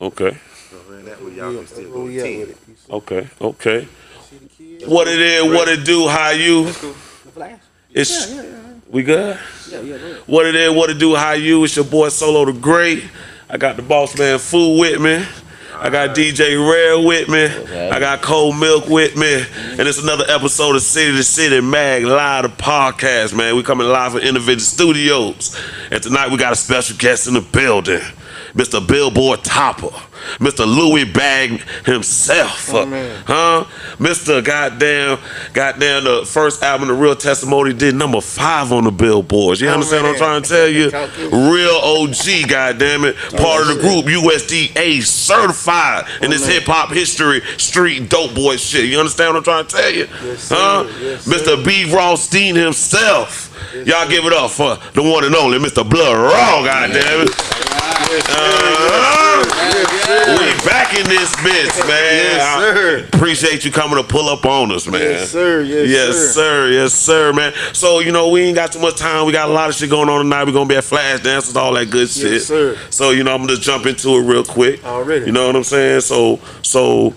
Okay. That way y'all can still go to 10. Okay. Okay. What it is, what it do, how you? It's we good? Yeah, yeah, yeah. What it is, what it do, how you? It's your boy Solo the Great. I got the boss man Fool with me. I got DJ Rare with me. I got Cold Milk with me. And it's another episode of City to City Mag Live the podcast, man. We coming live from Innovative Studios. And tonight we got a special guest in the building. Mr. Billboard Topper. Mr. Louis Bag himself. Oh, man. Huh? Mr. Goddamn, goddamn, the first album, The Real Testimony, did number five on the billboards. You Oh, understand what I'm trying to tell you? Real OG, goddamn it. Part of the group, USDA certified in this hip hop history, street dope boy shit. You understand what I'm trying to tell you? Yes, huh? Yes, Mr. B. Rothstein himself. Y'all give it up for the one and only Mr. Blood Raw, goddamn it. Uh, we back in this bitch, man. Yes, sir. I appreciate you coming to pull up on us, man. Yes, sir. Yes, Yes, sir. sir. Yes, sir, man. So, you know, we ain't got too much time. We got a lot of shit going on tonight. We're gonna be at Flash Dances, all that good shit. Yes, sir. So, you know, I'm gonna just jump into it real quick. Already. You know what I'm saying? So, so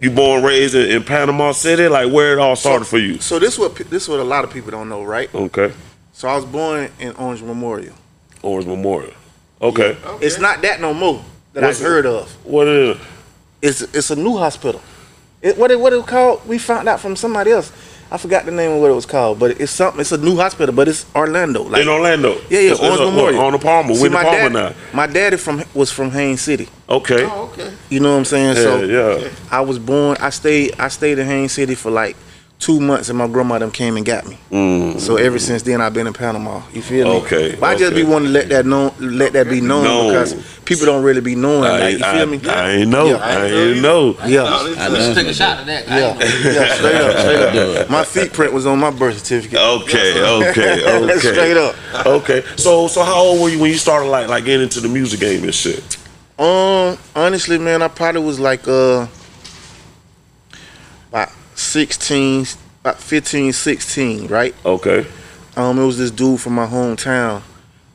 you born raised in, in Panama City? Like where it all started for you? So this what this what a lot of people don't know, right? Okay. So I was born in Orange Memorial. Orange Memorial. Okay. It's not that no more that What's I've it? heard of. What is it? It's it's a new hospital. It, what it what it called? We found out from somebody else. I forgot the name of what it was called, but it's something. It's a new hospital, but it's Orlando. Like in Orlando. yeah, yeah, It's- it's Orange a- Memorial. On the Palmer. See, With the my Palmer dad, now. my daddy from was from Haines City. Okay. Oh, okay. You know what I'm saying? Yeah, so yeah. I was born. I stayed. I stayed in Haines City for like two months, and my grandma them came and got me. So ever since then, I've been in Panama. You feel me? Mm. Okay, But I just be wanting to let that know, let that be known Known. because people don't really be knowing. I, like you I, feel me? I ain't know. Yeah. I ain't know. yeah. I just took a shot at that. Yeah, ain't know. yeah, straight up, straight up. My feet print was on my birth certificate. Okay, okay, okay. Straight up. Okay. So so how old were you when you started like like getting into the music game and shit? Um, honestly, man, I probably was like uh about 16, about 15, 16, right? Okay. Um, it was this dude from my hometown.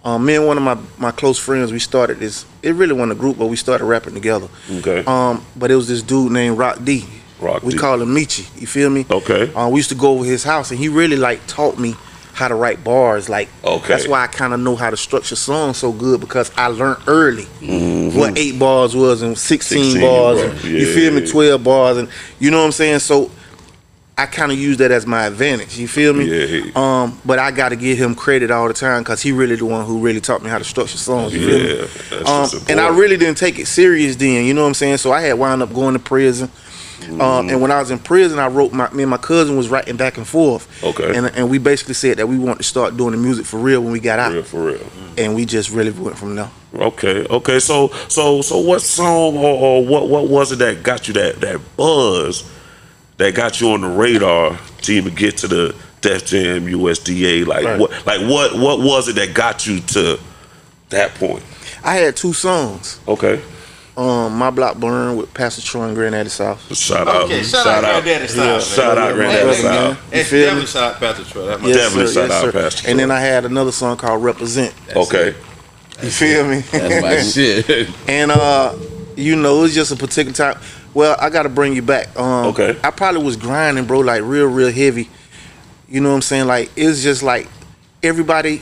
Um, me and one of my, my close friends, we started this. It really wasn't a group, but we started rapping together. Okay. Um, but it was this dude named Rock D. Rock D. we D. call him Michi. You feel me? Okay. Uh, we used to go over his house, and he really like taught me how to write bars. Like, Okay. that's why I kind of know how to structure songs so good because I learned early Mm-hmm. what eight bars was and 16, 16 bars, bars, and you feel me, 12 bars, and you know what I'm saying. So I kind of use that as my advantage. You feel me? Yeah. Um, but I got to give him credit all the time because he really the one who really taught me how to structure songs. You feel me? Yeah. That's Um, and I really didn't take it serious then. You know what I'm saying? So I had wound up going to prison. Mm-hmm. Um, and when I was in prison, I wrote my me and my cousin was writing back and forth. Okay. And and we basically said that we wanted to start doing the music for real when we got out, real for real. and we just really went from there. Okay, okay. So, so, so, what song or, or what, what was it that got you that that buzz that got you on the radar to even get to the Def Jam USDA? Like Right. what, like what, what was it that got you to that point? I had two songs. Okay, Um, my block burn with Pastor Troy and Granddaddy South. shout out, Okay, shout, shout, out out, Granddaddy Style. man. shout out, Granddaddy South. Style. And feel me? definitely shout out Pastor Troy. That's my Yes, Definitely sir, shout yes, out sir. Pastor And then I had another song called Represent. Okay, You feel me? That's my shit. And uh, you know, it's just a particular time. Well, I gotta bring you back. Um, Okay. I probably was grinding, bro, like real, real heavy. You know what I'm saying? Like it's just like everybody,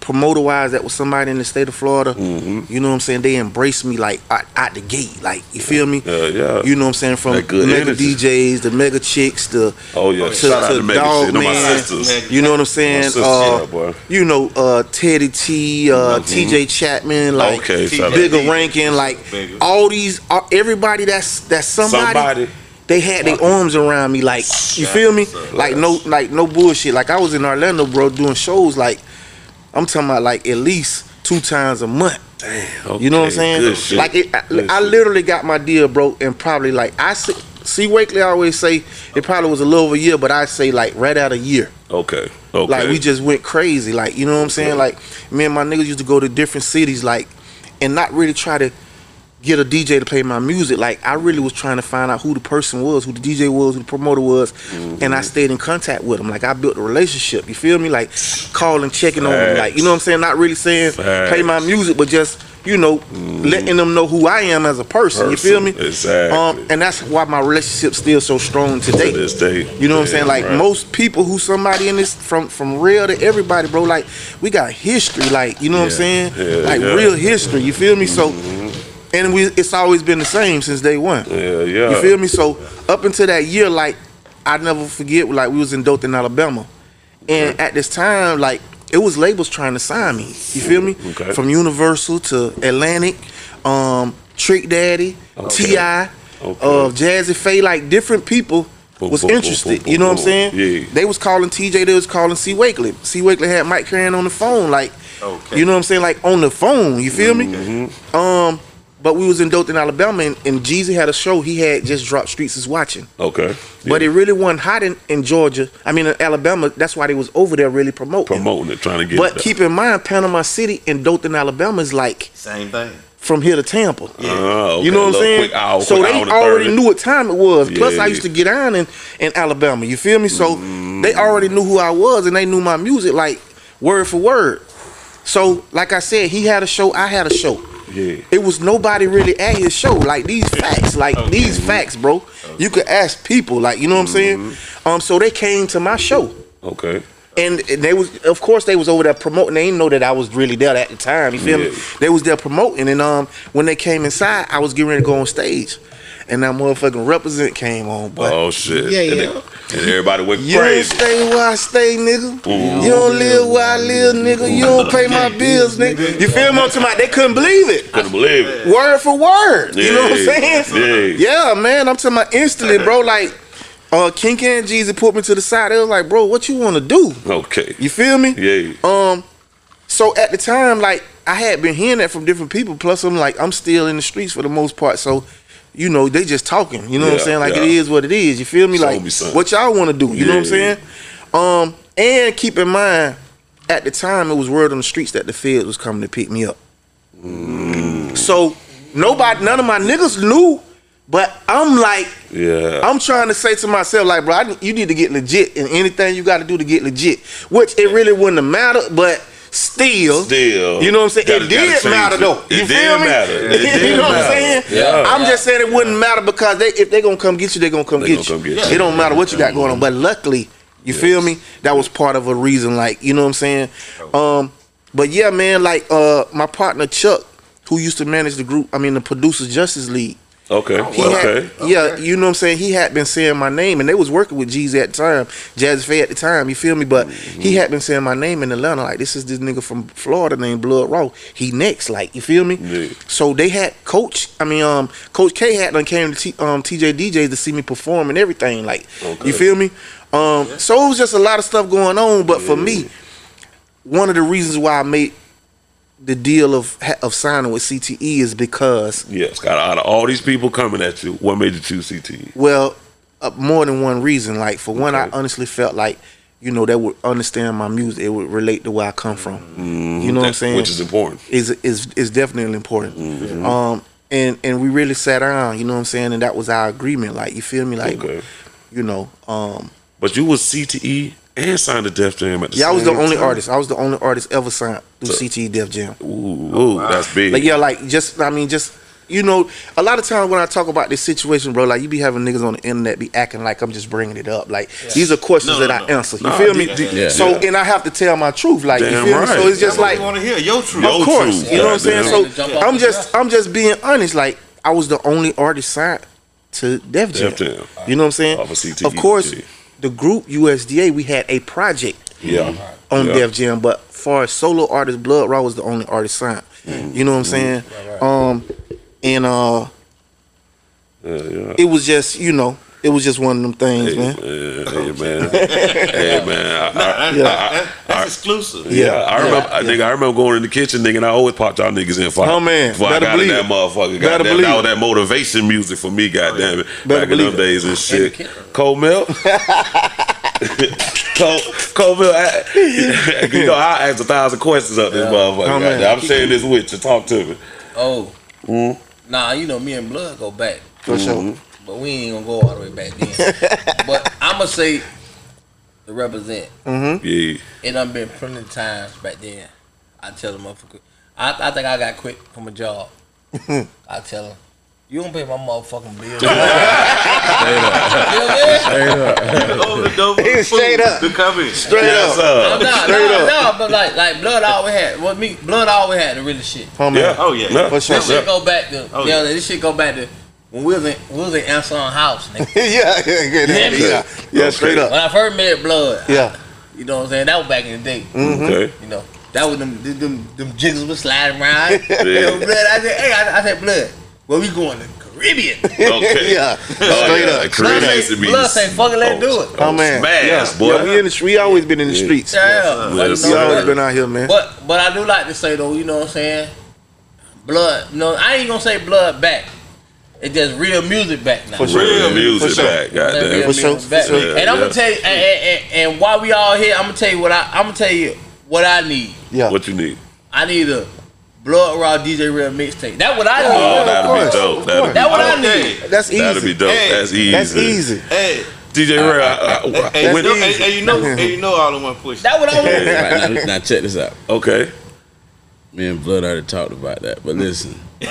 promoter wise, that was somebody in the state of Florida. Mm-hmm. You know what I'm saying? They embraced me like out, out the gate. Like you feel me? Yeah, yeah. You know what I'm saying? From That good mega energy. DJs, the mega chicks, the Oh yeah, to, shout out to to Mega Dog Shit, know my sisters. You know what I'm saying? sisters, uh, yeah. You know, uh, Teddy T, uh, T.J. Chapman, like Okay, shout bigger ranking, like Bigger. all these, uh, everybody that's that's somebody. Somebody. They had their arms around me, like you feel me? Like no, like no bullshit. Like I was in Orlando, bro, doing shows. Like I'm talking about, like at least two times a month. Damn, You know what I'm saying? Like it, I, I literally got my deal, broke and probably like I see, see Wakely always say it probably was a little over a year, but I say like right out a year. Okay, okay. Like we just went crazy. Like you know what I'm saying? Like me and my niggas used to go to different cities, like, and not really try to get a DJ to play my music. Like I really was trying to find out who the person was, who the DJ was, who the promoter was, Mm-hmm. and I stayed in contact with them. Like I built a relationship. You feel me? Like calling, checking on them. Like you know what I'm saying? Not really saying Facts. play my music, but just you know, letting them know who I am as a person. You feel me? Exactly. Um, and that's why my relationship's still so strong today. To this day. You know what I'm saying? Like right. most people who somebody in this from from real to everybody, bro. Like we got history. Like you know what I'm saying? Yeah, like yeah. real history. You feel me? So, and we it's always been the same since day one. Yeah, yeah. You feel me? So up until that year, like I never forget, like we was in Dothan, Alabama, and at this time, like it was labels trying to sign me. You feel me? Okay. From Universal to Atlantic, um, Trick Daddy, Okay. T.I., Okay. uh, Jazze Pha, like different people was boom, boom, interested. you know what I'm saying? Yeah. They was calling TJ. They was calling C Wakely. C Wakely had Mike Caren on the phone, like Okay. you know what I'm saying, like on the phone. You feel Mm-hmm. me? Um, but we was in Dothan, Alabama, and, and Jeezy had a show. He had just dropped Streets is Watching. Okay. But it really wasn't hot in, in Georgia. I mean, in Alabama. That's why they was over there really promoting. promoting it, trying to get But it. keep in mind, Panama City and Dothan, Alabama is like Same thing. from here to Tampa. Oh, okay. You know what I'm saying? Hour, so they already 30. knew what time it was. Plus, Yeah, I used to get on in, in Alabama. You feel me? So mm. they already knew who I was and they knew my music like word for word. So, like I said, he had a show, I had a show. Yeah. It was nobody really at his show. Like these facts, like these facts, bro. You could ask people, like you know what I'm saying. Mm-hmm. Um, so they came to my show, Okay. and they was, of course, they was over there promoting. They didn't know that I was really there at the time. You feel me? They was there promoting, and um, when they came inside, I was getting ready to go on stage, and that motherfucking represent came on. But Oh shit. Yeah, yeah. Then- and everybody went you don't crazy. stay where I stay, nigga. Mhm. You don't live where I live, nigga. You don't pay my bills, nigga. You feel me? I'm talking about- They couldn't believe it. Couldn't believe it. Word for word. You know what I'm Yeah, saying? yeah. Yeah, man. I'm talking about instantly, bro. Like, uh, King and Jeezy put me to the side. They was like, bro, what you want to do? Okay. You feel me? Yeah. Um, so at the time, like, I had been hearing that from different people. Plus, I'm like, I'm still in the streets for the most part. So, you know, they just talking. You know what I'm saying? Like, yeah. it is what it is. You feel me? Show like, me what y'all want to do? You know what I'm saying? Um, and keep in mind, at the time, it was word on the streets that the feds was coming to pick me up. Mm. So nobody, none of my niggas knew. But I'm like, Yeah. I'm trying to say to myself, like, bro, I, you need to get legit in anything you got to do to get legit. Which it really wouldn't have mattered, but still, Still. you know what I'm saying? Gotta- it did matter it. though. It You did feel me? matter. It you know what I'm saying? Yeah. I'm just saying it wouldn't matter because they if they're gonna come get you, they gonna come, They get, gonna you. come get you. It don't matter what you got going on. But luckily, you feel me? That was part of a reason, like, you know what I'm saying? Um, but yeah, man, like uh my partner Chuck, who used to manage the group, I mean the producers Justice League. Okay. He okay. had, yeah, you know what I'm saying. He had been saying my name, and they was working with Jeezy at the time, Jazze Pha at the time. You feel me? But he had been saying my name in Atlanta. Like this is this nigga from Florida named Blood Raw. He next, like you feel me? Yeah. So they had Coach. I mean, um, Coach K had done came to T, um TJ DJs to see me perform and everything. Like Okay. you feel me? Um, so it was just a lot of stuff going on. But for me, one of the reasons why I made the deal of of signing with CTE is because Yeah, Scott. Out of all these people coming at you, what made you choose CTE? Well, uh, more than one reason. Like for one, I honestly felt like you know they would understand my music. It would relate to where I come from. You know what I'm saying? Which is important. is is is definitely important. Mm-hmm. Um, and and we really sat down. You know what I'm saying? And that was our agreement. Like you feel me? Like Okay. you know. Um, But you was CTE and signed to Def Jam at the yeah, I was the only time. artist. I was the only artist ever signed through So- CTE Def Jam. Ooh, ooh that's big. Like yeah, like just I mean just. You know, a lot of times when I talk about this situation, bro, like you be having niggas on the internet be acting like I'm just bringing it up. Like these are questions No, that no, I no. answer. You Nah, feel d- me? d- Yeah. So and I have to tell my truth. Like you Damn feel me? So it's just That's like we want to hear your truth. Of course, truth, you know what I'm saying. So Jump I'm just I'm just being honest. Like I was the only artist signed to Def Jam. Def Jam. You know what I'm saying? Of Of course, yeah. The group USDA we had a project yeah. on yeah. Def Jam, but far as solo artist, Blood Raw was the only artist signed. Mm-hmm. You know what I'm saying? Um, and uh, Yeah, yeah. it was just you know, it was just one of them things, Hey, man. Hey man, hey man, I, I, Yeah. That- that's exclusive. yeah, Yeah, I remember, yeah, nigga. I remember going in the kitchen, nigga, and I always popped y'all niggas in fire. Oh, man, before I better got in believe that motherfucker. Better Goddamn, believe that was that motivation music for me. Goddamn it, Better back in believe them it. days and shit. kid. Cold milk. Cold, cold milk. I, you know, I asked a thousand questions up this motherfucker. Oh, man. I'm sharing this with you. Talk to me. Oh. Nah, you know me and Blood go back. For Mm-hmm. sure. But we ain't gonna go all the way back then. but I'ma say the represent. Mm-hmm. Yeah, It done been plenty of times back then. I tell the motherfucker, I, I think I got quit from a job. I tell him, you don't pay my motherfucking bills. Open the door for the Straight up. To come in. Straight Yes, up. No, no, Straight no, up. no, but like, like blood always had. What me, blood always had the really shit. Homie. Yeah. Oh, yeah. For sure. This shit go back to, Oh, yeah, yeah. this shit go back to when we was in, we was in Anson House. Nigga. yeah, yeah, yeah, yeah, yeah, yeah, straight up. When I first met Blood, Yeah. you know what I'm saying? That was back in the day. Mm-hmm. Okay. You know, that was them them them, them jiggles was sliding around. you know, Blood, I said, hey, I, I said, Blood, where we going? To the Caribbean. Okay. Yeah, Oh, straight yeah. up. The Blood Caribbean say, used to be Blood say, fuck it, let's do it. Oh, oh man, Smash, yeah. boy. Yeah, we in the we always been in the streets. Yeah, Yes, but, you. We always been out here, man. But but I do like to say though, you know what I'm saying? Blood, no, I ain't gonna say blood back. It's just real music back now. For sure. Real music For sure. back, That real goddamn. For sure, back. for sure. And I'm gonna tell you, and, and, and, and while we all here, I'm gonna tell you what I, I'm gonna tell you what I need. Yeah, What you need? I need a Blood Raw DJ Real mixtape. That's what I oh, need. Oh, that'll be dope. That'll course. what I need. that's easy. That'll be dope. Hey, That's easy. That's easy. Hey, DJ Ray, I- I- hey, when- you know, hey, hey, you know, hey, you know all in one push. That's what I want. Now, now check this out. okay. Me and Blood already talked about that, but listen,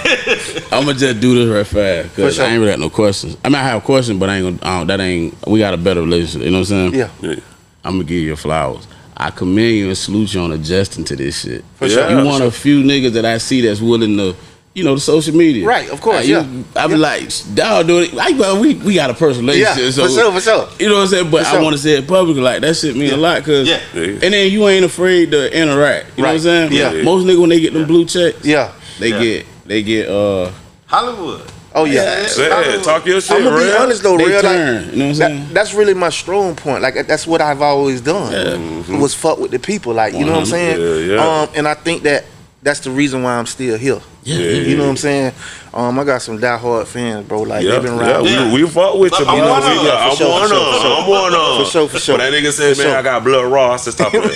I'm gonna just do this right fast because sure. I ain't really got no questions. I mean, I have questions, but I ain't gonna. I that ain't. We got a better relationship. You know what I'm saying? Yeah, Yeah. I'm gonna give you flowers. I commend you and salute you on adjusting to this shit. For sure. You one of a few niggas that I see that's willing to, you know, the social media. Right, of course, Like, you- yeah. I be like, dog, do it. I, well, we we got a personal yeah, relationship. for so, sure, for sure. You know what I'm saying? But For I sure. want to say it publicly. Like that shit mean a lot because. Yeah. Yeah. And then you ain't afraid to interact. You know what I'm saying? Yeah. Most niggas when they get them blue checks, Yeah. they Yeah. get they get uh Hollywood. Oh yeah. Yeah, talk your shit, I'm gonna be honest though, they real. Like, you know what I'm saying? that, that's really my strong point. Like that's what I've always done. Yeah, Was fuck with the people. Like you know what I'm saying. Yeah, yeah. Um, and I think that that's the reason why I'm still here. yeah. You know what I'm saying? Um, I got some diehard fans, bro. Like Yeah, they've been yeah. Yeah. we, we fuck with you, I'm but one we- of 'em. yeah, I'm For sure, one for sure, of for 'em. sure. I'm one of 'em. For sure, for sure. When that nigga said, For man, sure. I got blood raw, I said, stop that. fool.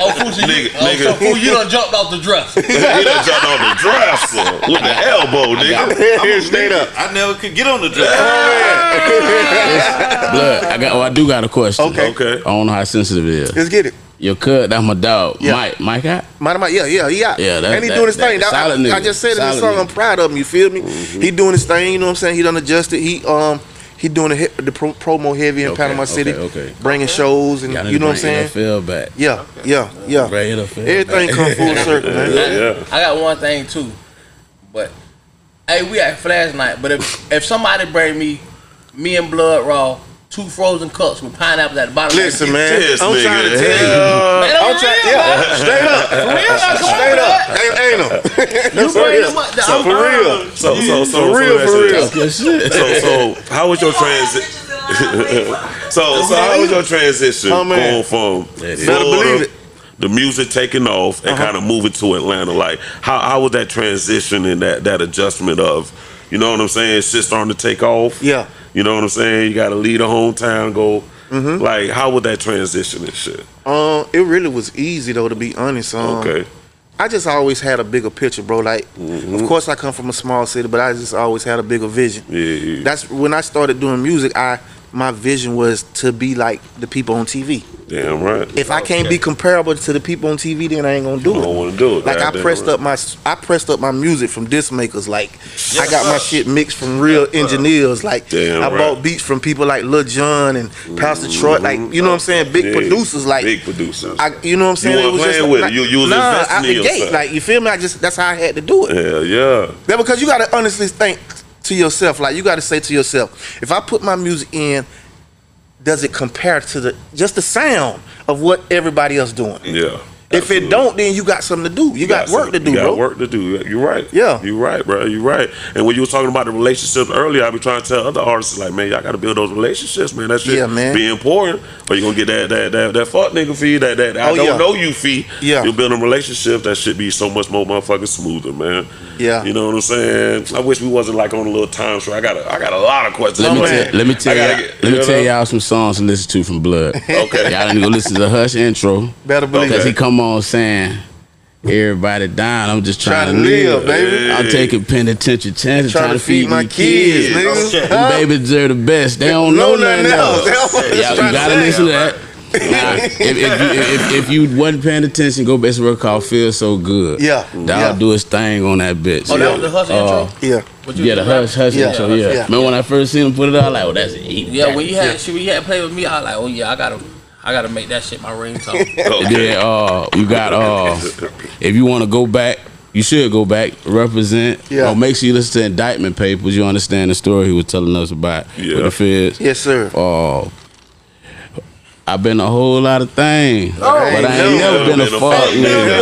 Oh, Fuji, you, Nigga, oh, nigga. so Fuji, you done jumped off the dresser. he done jumped on the dresser with the elbow, nigga. Straight up. I never could get on the dress. Blood. I got. Oh, I do got a question. Okay. Okay. I don't know how sensitive it is. Let's get it. Your cut. That's my dog. Yeah. Mike. Mike out. Mike, my, yeah, yeah, he out. Yeah, that- and he that- doing his that- thing. That- I, nigga. I just said in the Solid song, I'm proud of him. You feel me? He doing his thing. You know what I'm saying? He done adjusted. He um he doing the the pro, promo heavy in Okay, Panama okay, City, okay. bringing shows and Y'all need know what I'm bring saying? NFL back. Yeah, yeah, yeah. Bring NFL Everything back. come full circle, man. Yeah. I got one thing too, but hey, we at Flash Night. But if if somebody bring me, me and Blood Raw, two frozen cups with pineapples at the bottom. Listen, man, This I'm trying to tell you. man, I'm I'm trying, yeah, man. straight up, For real, now, come straight up, man. ain't, ain't no. You bring them up. So for real, So, so, so, For real, so, for real. so, so, so, how was your transition? so, so, how was your transition Oh, man. going from Florida, believe it. the music taking off, and uh-huh. kind of moving to Atlanta? Like, how, how was that transition and that that adjustment of, you know what I'm saying? Shit starting to take off. Yeah. You know what I'm saying? You got to leave the hometown, go. Mm-hmm. Like, how would that transition and shit? Um, it really was easy though, to be honest. Um, Okay. I just always had a bigger picture, bro. Like, of course, I come from a small city, but I just always had a bigger vision. Yeah, yeah. That's when I started doing music. I my vision was to be like the people on TV. Damn right. If I can't be comparable to the people on TV, then I ain't gonna do I it. don't want to do it. Like I pressed right. up my I pressed up my music from disc makers. Like I got my shit mixed from real engineers. Like Damn I right. bought beats from people like Lil Jon and Pastor Troy. Mm-hmm. Like you know what I'm saying? Big Yeah, producers. Like big producers. I, you know what I'm saying? You weren't playing like, with it. like- You- you was nah, out the gate. Like you feel me? I just that's how I had to do it. Hell yeah. Yeah, because you gotta honestly think to yourself. Like you gotta say to yourself, if I put my music in, does it compare to the just the sound of what everybody else doing? Yeah. If it don't, then you got something to do. You, got, work to do, you got bro. work to do. You're right. Yeah. You're right, bro. You're right. And when you were talking about the relationships earlier, I be trying to tell other artists like, man, y'all got to build those relationships, man. That shit Yeah, man. be important. Or you gonna get that that that, that fuck nigga fee, that that I Oh, don't yeah. know you fee. Yeah. You're building relationships that should be so much more motherfucking smoother, man. Yeah. You know what I'm saying? I wish we wasn't like on a little time show. I got a, I got a lot of questions. Let me, man. tell, let me tell y'all. get- let me tell y'all some songs to listen to from Blood. Okay. Y'all need to go listen to the Hush intro Better believe because Okay. he come on saying, "Everybody down. I'm just trying, Trying to live, baby. Yeah. I'm taking penitentiary chances, Trying to feed my kids, kids. niggas. Okay. Them babies deserve the best. They don't know, nothing else. They don't- Y'all, Trying gotta say. listen to that. Now, if, if, you, if, if you wasn't paying attention, go back to a record called "Feel So Good." Yeah. that'll Yeah. do his thing on that bitch. Oh, that was the Hush Uh, intro. Yeah. What you Yeah, the hush, hush Yeah, intro. Hush, Yeah. yeah. Remember when I first seen him put it out? Like, oh, that's it. Yeah, when you had shit, when you had play with me, I was like, oh yeah, I gotta, I gotta make that shit my ringtone. Okay. Yeah, uh, you got uh, if you want to go back, you should go back, represent. Yeah. Or make sure you listen to indictment papers. You understand the story he was telling us about Yeah. with the feds. Yes, sir. Uh, I've been a whole lot of things, but I ain't no. never been a fuck nigga.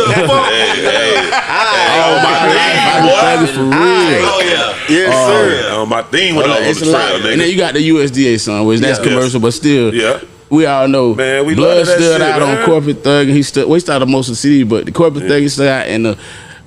All my life, I've been thugging for real. Oh yeah. Yes, Oh, sir. Uh, my theme went all over It's the a lot. And then you got the USDA song, which that's Yes. commercial, but still, Yeah. We all know Man, we Blood love that stood shit, out man. on Corporate Thug, and he stood. We started most of the CD, but the Corporate Thug he stood out and the.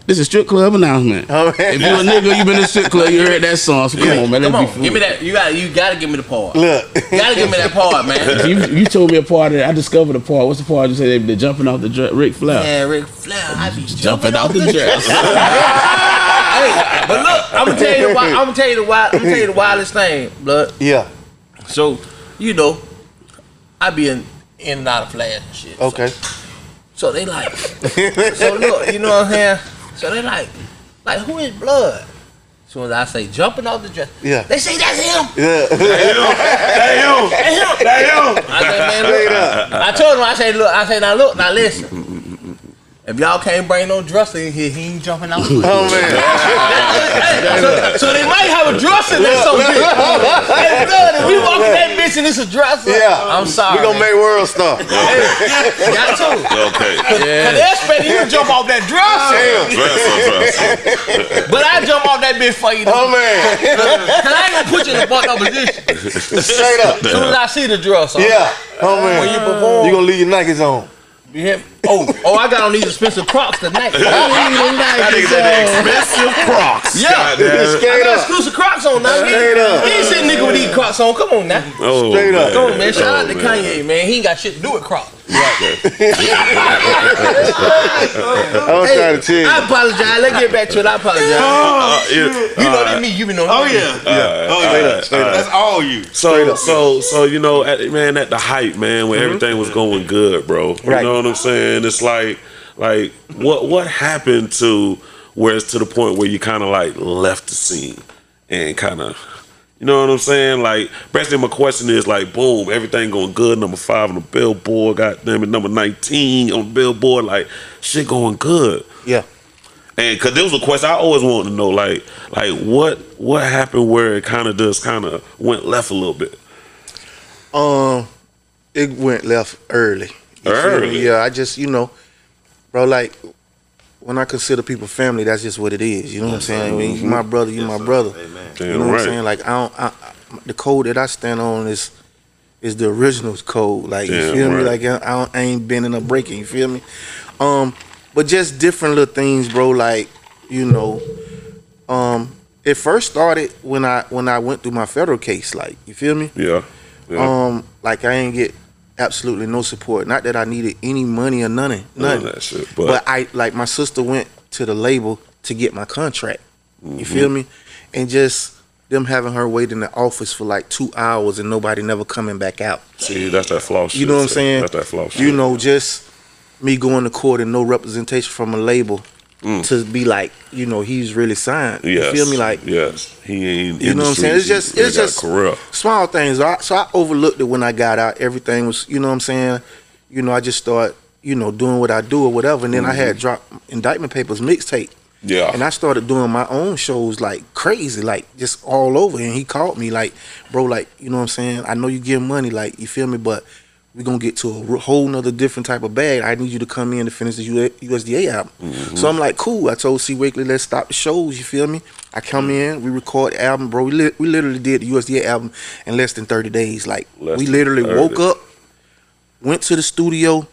This is a strip club announcement. Oh, man. If you a nigga, you been in a strip club, you heard that song. So come on, man, let's Come be on, give me that. You got, you gotta give me the part. You Look. gotta give me that part, man. You, you told me a part of it. I discovered a part. What's the part you say they, they jumping off the dr- Ric Flair? Yeah, Ric Flair, I be Jumping off the dress. hey, but look, I'm gonna tell you why. I'm gonna tell you the wild. I'm gonna tell you the wildest thing, blood. Yeah. So, you know, I be in in and out of flash and shit. Okay. So they like, so look, you know what I'm saying? So they like, like who is blood? As soon as I say jumping off the dress, Yeah. they say that's him. Yeah. Damn. That's him. Damn. I say, man, look. I told him, I say, look, I say, now look, now listen. If y'all can't bring no dresser in here, he ain't jumping out. Oh man. so, so they might have a dresser in there, some bitch. Hey, blood, if we walk in that bitch and it's a dresser, Yeah. I'm sorry. We gonna man. make world stuff. Hey, got to. Okay. Cause they expect you to jump off that dresser. Dresser, dresser. But I jump off that bitch for you. Oh man. Cause I ain't gonna put you in a fucked up position. Straight up. As soon as I see the dresser. Yeah. Uh, oh man. When you perform. You gonna leave your Nikes on. Oh, oh, I got on these expensive Crocs tonight. That nigga said the expensive Crocs. Yeah. I got up. exclusive Crocs on now. He, Straight up. he ain't sitting nigga with these Crocs on. Come on now. Oh, Straight up. Come on, man. Shout out to Oh, man. Kanye, man. He ain't got shit to do with Crocs. I was trying to tell you. I apologize. Let's get back to it. I apologize. Uh. You know that me. You been on. Oh yeah. Yeah. Oh yeah. up, straight up. That's all you. So, so, so you know, at, man, at the height, man, when everything was going good, bro. You Right. know what I'm saying? It's like, like, what, what happened to where it's to the point where you kind of like left the scene and kind of, you know what I'm saying? Like, basically, my question is like, boom, everything going good. Number five on the Billboard, goddamn it, number 19 on the Billboard, like, shit going good. Yeah. And cause there was a question I always wanted to know, like, like what what happened where it kind of just kind of went left a little bit. Um, it went left early. You? Early? Yeah, I just you know, bro. Like when I consider people family, that's just what it is. You know what I'm saying? When you my brother, you my brother. Amen. You know what. I'm saying? Like I don't, I, I- the code that I stand on is is the original code. Like you Damn feel me? Like I, I, don't, I ain't bending or breaking. You feel me? Um, but just different little things, bro. Like you know, um, it first started when I when I went through my federal case. Like you feel me? Yeah. Yeah. Um, like I ain't get absolutely no support. Not that I needed any money or nothing, None of nothing. that shit. But, But I like my sister went to the label to get my contract. You feel Mm-hmm. me? And just them having her wait in the office for like two hours and nobody never coming back out. see, that's that flaw shit. You know what I'm saying? That's that flaw shit. You know, just me going to court and no representation from a label to be like, you know, he's really signed. Mm. Yes. You feel me? Like yes, he ain't. You know what I'm saying? It's just it's just career. small things. So I, so I overlooked it when I got out. Everything was, you know what I'm saying? You know, I just started, you know, doing what I do or whatever. And then I had dropped indictment papers mixtape. Mm-hmm. Yeah. And I started doing my own shows like crazy, like just all over. And he called me like, bro, like, you know what I'm saying? I know you give money, like, you feel me? But we're gonna get to a whole nother different type of bag. I need you to come in to finish the USDA album. Mm-hmm. So I'm like, cool. I told C Wakely, let's stop the shows. You feel me? I come Mm-hmm. in, we record the album, bro. We li- we literally did the USDA album in less than 30 days. Like Less we literally 30. woke up, went to the studio,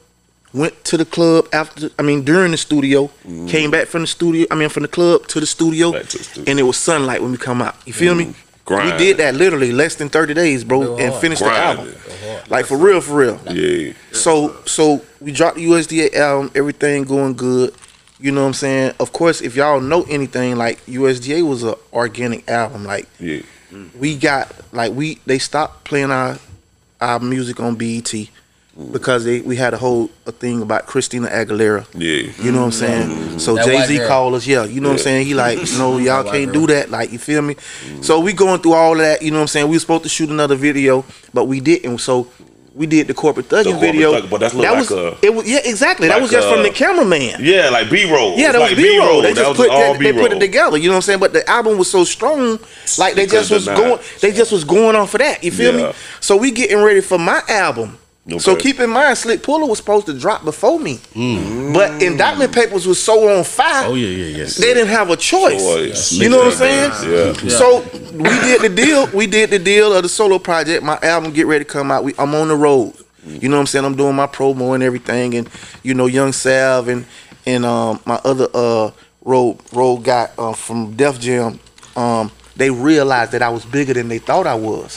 went to the club after. I mean, during the studio, came back from the studio. I mean, from the club to the studio, Mm-hmm. To the studio. and it was sunlight when we come out. You feel me? Grind. We did that literally less than 30 days, bro, and finished the album. Like for real, for real. Yeah. So so we dropped the USDA album, everything going good. You know what I'm saying? Of course, if y'all know anything, like USDA was an organic album. Like Yeah. we got like we they stopped playing our our music on BET. Because they we had a whole a thing about Christina Aguilera. Yeah. You know what I'm saying? Mm-hmm. So Jay Z called us, yeah. You know what I'm saying? He like, no, y'all can't girl. do that. Like, you feel me? So we going through all of that. You know what I'm saying? We were supposed to shoot another video, but we didn't. So we did the corporate thugging corporate video. thugging, but that's that like was a- it was yeah exactly. that was just from the cameraman. Yeah, like B roll. Yeah, that was like B roll. They just put all they, they put it together. You know what I'm saying? But the album was so strong, like they You just was going. They just was going on for that. You feel Yeah. me? So we getting ready for my album. So keep in mind, Slick Pulla was supposed to drop before me, Mm. but Indictment Papers was so on fire. Oh yeah, yeah, yes. They didn't have a choice. Choice. You know what I'm saying? Yeah. So we did the deal. We did the deal of the solo project. My album get ready to come out. We, I'm on the road. You know what I'm saying? I'm doing my promo and everything, and you know, Young Salv and and um my other uh road road guy uh, from Def Jam. Um, they realized that I was bigger than they thought I was.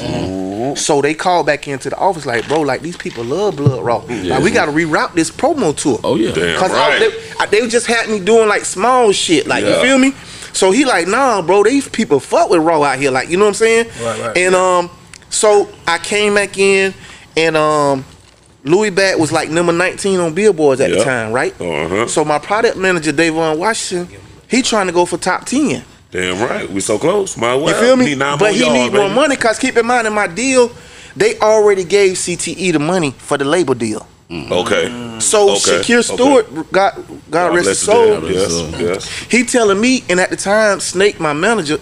So they called back into the office like, bro, like these people love Blood Raw. Like we got to reroute this promo tour. Oh yeah. Damn Cause I- right. they, I- they just had me doing like small shit, like you feel me. So he like, nah, bro, these people fuck with Raw out here, like you know what I'm saying. Right, right. And um, so I came back in, and um, Louis Bat was like number 19 on billboards at the time, right? Uh-huh. So my product manager Davon Washington, he trying to go for top 10. Damn right. We so close. My well. You feel me? Need but he yards, need more money because keep in mind in my deal, they already gave CTE the money for the label deal. Mm. Okay. So Okay, Shakir okay. Stewart, God, God rest his soul. Yes. Yes. he telling me, and at the time, Snake, my manager,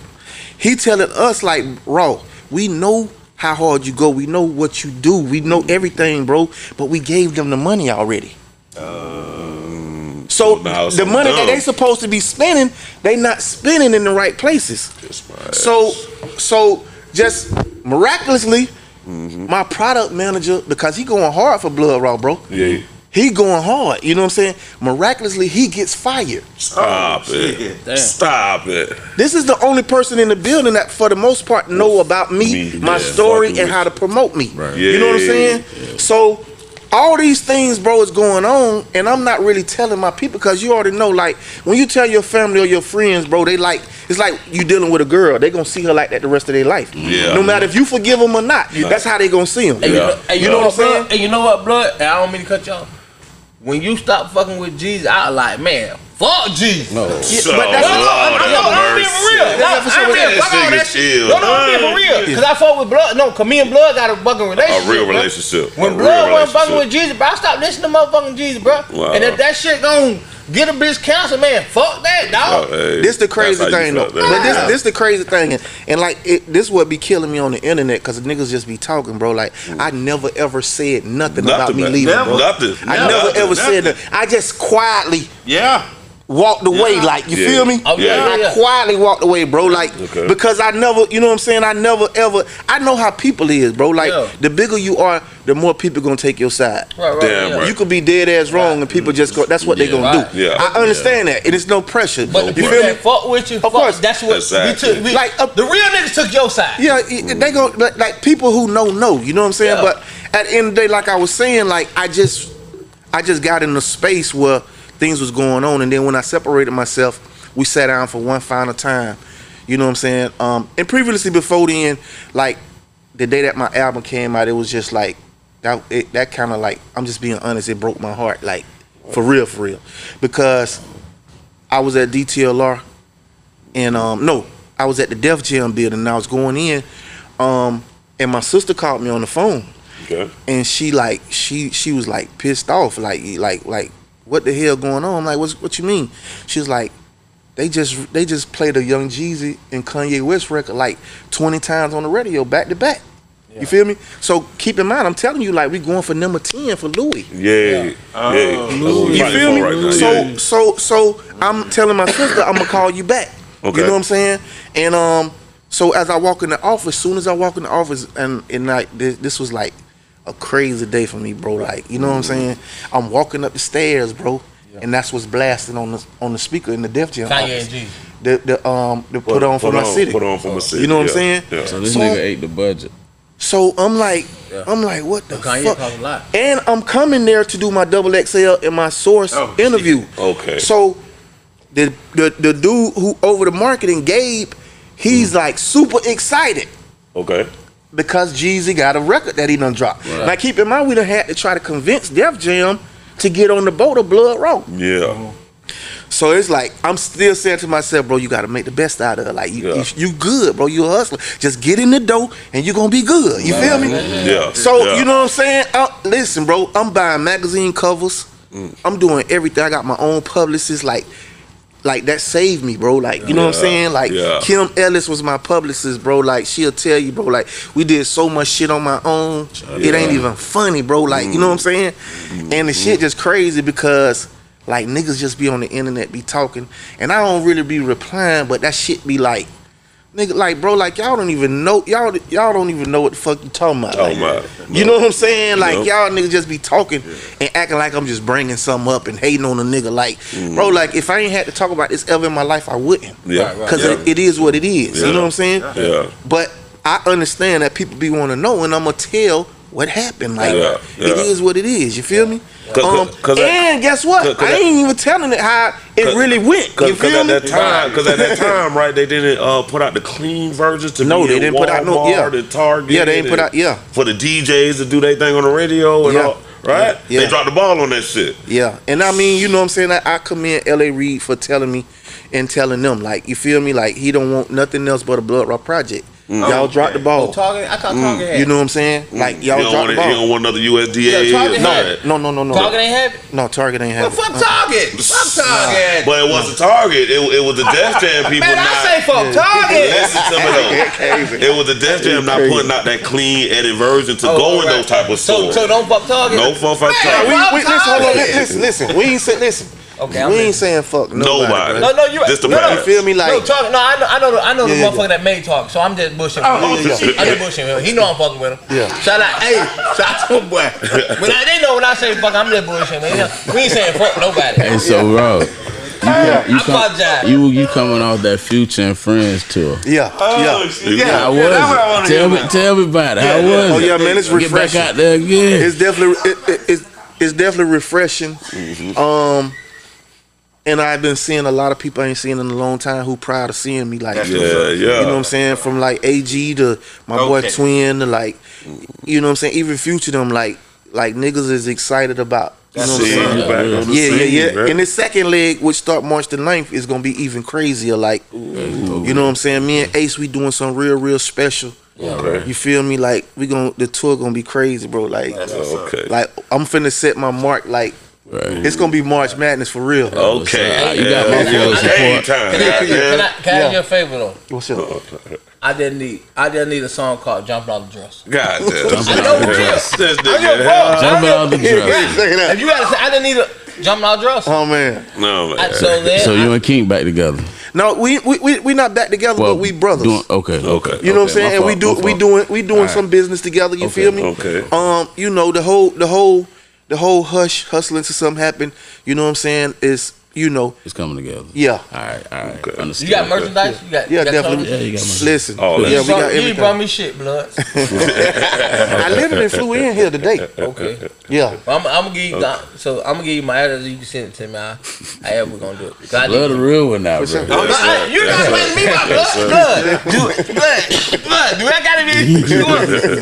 he telling us like, Raw, we know how hard you go, we know what you do, we know everything, bro. But we gave them the money already. so so now the on money that them. they supposed to be spending, they not spending in the right places. So, so just miraculously, Mm-hmm. my product manager, because he going hard for Blood Raw, bro. Yeah. He going hard. You know what I'm saying? Miraculously, he gets fired. Stop Oh, it. Damn. Stop it. This is the only person in the building that, for the most part, know about me, Me, my yeah, story, and how to promote me. Right. You know what I'm Yeah. saying? So, all these things, bro, is going on, and I'm not really telling my people because you already know. Like when you tell your family or your friends, bro, they like it's like you dealing with a girl. They gonna see her like that the rest of their life. Yeah. No matter if you forgive them or not, that's how they gonna see them. And you, Yeah. know, and you You know know what what I'm I'm saying? And you know what, blood? And I don't mean to cut you off. When you stop fucking with Jesus, I like, man, fuck Jesus. No. So, but that's- No, no, I'm, I'm, I'm, I'm being for real. No, That's I'm being, that fuck all that shit. No, no, I'm being for real. Cause I fuck with blood. No, cause me and blood got a fucking relationship. A real bro. relationship. When A blood wasn't fucking with. Jesus, bro, I stopped listening to motherfucking Jesus, bro. Wow. And if that shit gon' get a bitch cancer, man, fuck that, dog. Oh, hey, This the crazy that's how you thing though. felt, man. But this this the crazy thing, and, and like it, this what be killing me on the internet because niggas just be talking, bro. Like mm. I never ever said nothing, about Nothing, me man. leaving, Never. bro. Nothing. I Nothing. never ever Nothing. said that. I just quietly Yeah. Walked away, Yeah. like you Yeah. feel me? Oh, yeah, I yeah, yeah. quietly walked away, bro. Like Okay. because I never, you know what I'm saying? I never ever. I know how people is, bro. Like Yeah. the bigger you are, the more people gonna take your side. Right, right, Damn yeah. right. You could be dead ass wrong, and people just go. That's what they Yeah. gonna Right. do. Yeah. I understand that, and it's no pressure. But the you people feel me? that fuck with you, Of fuck, course. that's what Exactly. we took. We, Like, uh, the real niggas took your side. Yeah, it- they go like, like people who know know. You know what I'm saying? Yeah. But at the end of the day, like I was saying, like I just, I just got in a space where things was going on, and then when I separated myself, we sat down for one final time. You know what I'm saying? Um, and previously before then, like the day that my album came out, it was just like that. It, that kind of like I'm just being honest. It broke my heart, like for real, for real, because I was at DTLR and um no, I was at the Def Jam building and I was going in, um, and my sister called me on the phone Okay. and she like she she was like pissed off, like like like what the hell going on? I'm like, what's what you mean? She's like, they just they just played a Young Jeezy and Kanye West record like 20 times on the radio back to back. You feel me? So keep in mind, I'm telling you, like we going for number 10 for Louis. Yeah. Yeah. Oh, That's what we You feel me? Right so so so I'm telling my sister I'm gonna call you back. Okay. You know what I'm saying? And um, so as I walk in the office, soon as I walk in the office, and and like this, this was like a crazy day for me, bro. Like you know what I'm saying? I'm walking up the stairs, bro. And that's what's blasting on the on the speaker in the Def Jam Kanye and G. The the um the put, on for my city. Put on for my city. You know what I'm saying? Yeah. So this So- nigga ate the budget. So I'm like, Yeah. I'm like, what the Kanye fuck? talk a lot. And I'm coming there to do my double XL and my source Oh, interview. Okay. So the, the the dude who over the marketing, Gabe, he's Mm. like super excited. Okay. Because Jeezy got a record that he done dropped. Now keep in mind we done had to try to convince Def Jam to get on the boat of Blood Raw. Yeah. So it's like I'm still saying to myself, bro, you got to make the best out of it. Like you, Yeah. you, you good, bro. You a hustler. Just get in the dough and you gonna be good. You feel me? Yeah. So yeah. you know what I'm saying? Uh, listen, bro. I'm buying magazine covers. Mm. I'm doing everything. I got my own publicist. Like, like that saved me, bro. Like you know what I'm saying? Like yeah. Kim Ellis was my publicist, bro. Like she'll tell you, bro. Like we did so much shit on my own. It ain't even funny, bro. Like you know what I'm saying? Mm-hmm. And the shit mm-hmm. just crazy because. Like niggas just be on the internet be talking, and I don't really be replying, but that shit be like, nigga, like bro, like y'all don't even know, y'all y'all don't even know what the fuck you talking about. Talking Like, about. you know what I'm saying? Like Yep. y'all niggas just be talking and acting like I'm just bringing something up and hating on a nigga. Like, bro, mm. like if I ain't had to talk about this ever in my life, I wouldn't. Yeah. Right, right. Cause yeah. it, it is what it is. Yeah. You know what I'm saying? Yeah. But I understand that people be want to know, and I'm gonna tell what happened. Like Yeah, it yeah. is what it is. You feel me? 'Cause- Um, 'cause and guess what? 'cause- 'cause I ain't even telling it how it really went. You Because feel at me? that time, because at that time, right, they didn't uh, put out the clean versions to No, they didn't put out no- yeah. and Target. Yeah, they didn't put out- yeah. for the DJs to do their thing on the radio and Yeah. all. Right? Yeah. They dropped the ball on that shit. Yeah, and I mean, you know what I'm saying? I, I commend L.A. Reid for telling me and telling them, like, you feel me? Like, he don't want nothing else but a Blood Raw project. Mm. Y'all dropped the Oh, ball. Target, I thought Target mm. had. You know what I'm saying? Mm. Like, You y'all don't, dropped want the it, you don't want another USDA. Yeah, Target or had nothing. No, no, no, no. Target ain't have it. No, Target ain't Well, it. fuck Target. Fuck Target. But it wasn't Target. It, it was the Def Jam people Man, not. I say fuck Target. Listen to me though. It was the Def Jam not putting out that clean edited version to Oh, go in right. those type of stores. so don't fuck Target. no fuck for Man, Target. We, we, listen, hold on, listen, listen. We ain't saying, listen. Okay, I'm we ain't listening. saying fuck nobody. Nobody. No, no, you Just the no, no, parents. You feel me? Like, no, Target. No, I know, I know, I know Yeah, the yeah, motherfucker that made talk. So I'm just bushing. Oh, yeah, yeah. I just bushing him. He know I'm fucking with him. Yeah. Shout out, hey, shout out to him, boy. When I, they know when I say fuck, I'm just bushing. Man. We ain't saying fuck nobody. Hey, so bro, you, Yeah. you, I apologize. you you coming off that Future and Friends tour? yeah, Oh, yeah. Yeah, How yeah, was that's what I it? wanna Tell hear me, about. tell me about it. How was Oh it? yeah, man, it's Get back refreshing. out there again. It's definitely it, it, it's it's definitely refreshing. Um, and I've been seeing a lot of people I ain't seen in a long time who proud of seeing me. Like, Yeah, yeah. you know what I'm saying? From like AG to my boy Twin to like, you know what I'm saying? Even Future them like like niggas is excited about. You know what I'm saying? you back Yeah, yeah, scene, yeah. man. And the second leg, which start March the 9th, is gonna be even crazier. Like, you know what I'm saying? Me and Ace, we doing some real, real special. Okay. You feel me? Like we gonna the tour gonna be crazy, bro. Like, Okay. like I'm finna set my mark. Like Right. it's gonna be March Madness for real. Okay. You got my full Game support. time. Can I, can I, can I Yeah. ask you a favor though? What's up? I didn't need. I didn't need a song called "Jumping Off the Dress." God damn. I know what you This I give a nigga. Jumping off the dress. If you gotta say, I didn't need a jumping off the dress. Oh man. No, man. I, so then, So I- you and King back together? No, we we we, we not back together, but we brothers. Doing, okay. Okay. You know what I'm saying? my And we do we doing we doing Alright. some business together. You Okay, feel me? okay. Um, you know the whole the whole the whole hush hustling to something happen. You know what I'm saying? Is you know It's coming together. yeah All right. All right. Okay. Understood. you got merchandise. You got yeah you got definitely. clothes? Yeah, you got my- Listen, Oh, yeah, that's- we got everything. you brought me shit, blood. I literally flew in here today. Okay. Yeah. I'm, I'm gonna give you. the- So I'm gonna give you my address. You can send it to me. I, however we gonna do it. I Blood the real one now, bro. sure. I'm not- I- You're not letting me my blood. Blood. Do, it. blood. Blood. Do I gotta be?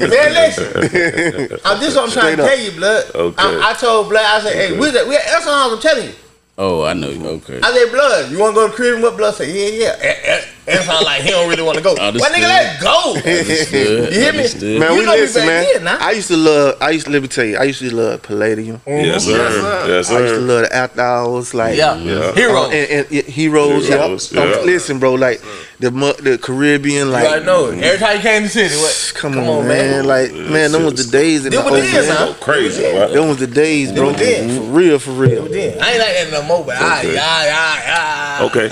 Man, listen. I'm just what I'm trying Straight to up. tell you, blood. Okay. I, I told blood. I said, hey, we that? We that's what I'm telling you. Oh, I know. You okay. I said, blood. You want to go to the crib and what? Blood said, yeah, yeah. Eh, eh. It sound like he don't really want to go. Well, Understood. nigga, let's go. Understood. You hear me? Man, You we know me listen, man. then, nah? I used to love. I used to let me tell you. I used to love Palladium. Yes, sir. Yes, sir. I used to love the after hours. Like Yeah. Yeah. Hero. Uh, and, and, yeah, heroes, Heroes, yeah. yeah. Listen, bro, like the the Caribbean, you like already know it. Every time you came to the city, what? come, on, man. like man, them was the days in Them the was old the days, man. huh? Crazy, right? Them was the days, bro. then. For real, for real. Then. I ain't like that no more, but I, Okay. I, I, I. Okay.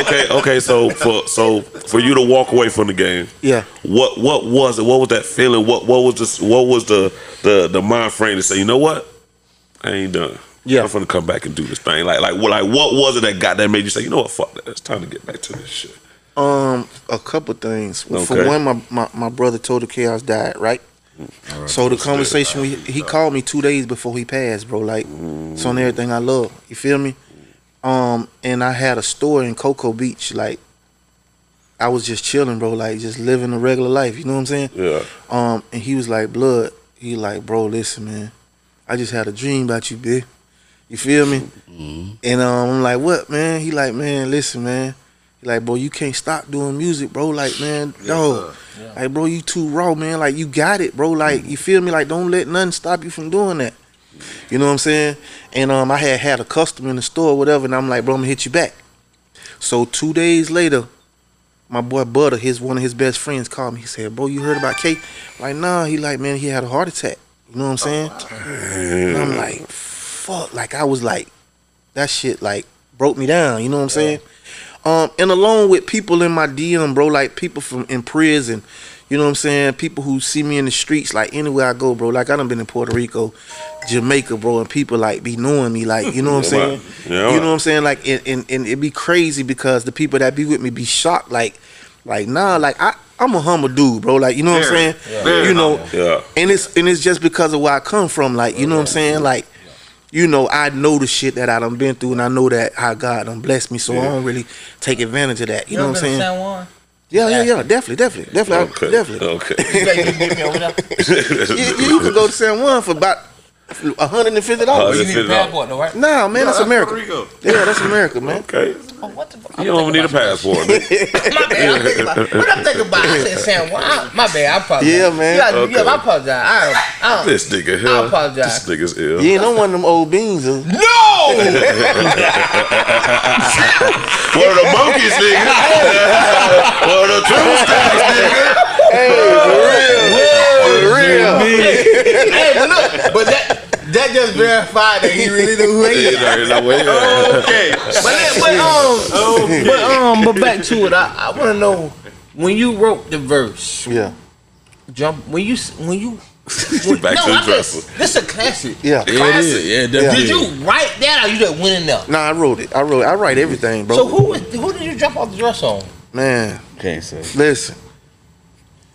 Okay. okay. Okay. So for so for you to walk away from the game, Yeah. what what was it? What was that feeling? What what was this? What was the the the mind frame to say? You know what? I ain't done. Yeah. I'm gonna come back and do this thing. Like like what like what was it that got that made you say? You know what? Fuck that. It's time to get back to this shit. Um, a couple things. Well, For one, my, my my brother Total Chaos died, right? So the conversation we he called me two days before he passed, bro. Like, it's on everything I love. You feel me? Um, and I had a store in Cocoa Beach, like I was just chilling, bro, like just living a regular life. You know what I'm saying? Yeah. Um, and he was like, "Blood." He like, "Bro, listen, man. I just had a dream about you, bitch. You feel me?" And um, I'm like, "What, man?" He like, "Man, listen, man." He like, "Bro, you can't stop doing music, bro. Like, man, dog. Like, bro, you too raw, man. Like, you got it, bro. Like, you feel me? Like, don't let nothing stop you from doing that." You know what I'm saying? And um, I had had a customer in the store, or whatever, and I'm like, "Bro, I'm gonna hit you back." So two days later, my boy Butter, his one of his best friends, called me. He said, "Bro, you heard about K?" Like, nah. He like, man, he had a heart attack. You know what I'm saying? And I'm like, fuck. Like, I was like, that shit like broke me down. You know what I'm saying? Um, and along with people in my DM, bro, like people from in prison. You know what I'm saying? People who see me in the streets, like anywhere I go, bro. Like I done been in Puerto Rico, Jamaica, bro, and people like be knowing me, like you know what I'm saying? Yeah, you know what I'm saying? Like and, and and it be crazy because the people that be with me be shocked, like, like nah, like I I'm a humble dude, bro. Like you know what I'm saying? very You know. Yeah. and it's and it's just because of where I come from. Like you know what I'm saying? Like. You know, I know the shit that I done been through, and I know that how God done blessed me, so I don't really take advantage of that. You, know what I'm saying? San Juan? Yeah, yeah, yeah, definitely, definitely, definitely, Okay. definitely. Okay. You think you can get me over there? you, you can go to San Juan for about hundred and fifty Oh, dollars. You need a passport though, right? Nah, man, that's Puerto America. Rico. Yeah, that's America, man. okay. Oh, what the fuck? You don't need a passport. My bad. I'm thinking about what I'm thinking about. I said San Juan. I- My bad. I apologize. Yeah, man. Yeah, Okay. yeah I apologize. I, I, This nigga I here. apologize. This nigga's ill. You ain't no one of them old beans. Huh? no. One of the monkeys, nigga. One of the true stacks, nigga. Hey, for real. hey, but look, but that that just verified that he really knew who he is. There ain't no way. Okay. But, let- but um, but um, but back to it. I, I want to know when you wrote the verse. Yeah, Jump when you when you. Back to the I just- This is a classic. yeah. Yeah, it is. Yeah, definitely. Did you write that or you just went in there? Nah, I wrote it. I wrote. It. I write everything, bro. So who was, who did you jump off the dress on? man, Can't say. listen.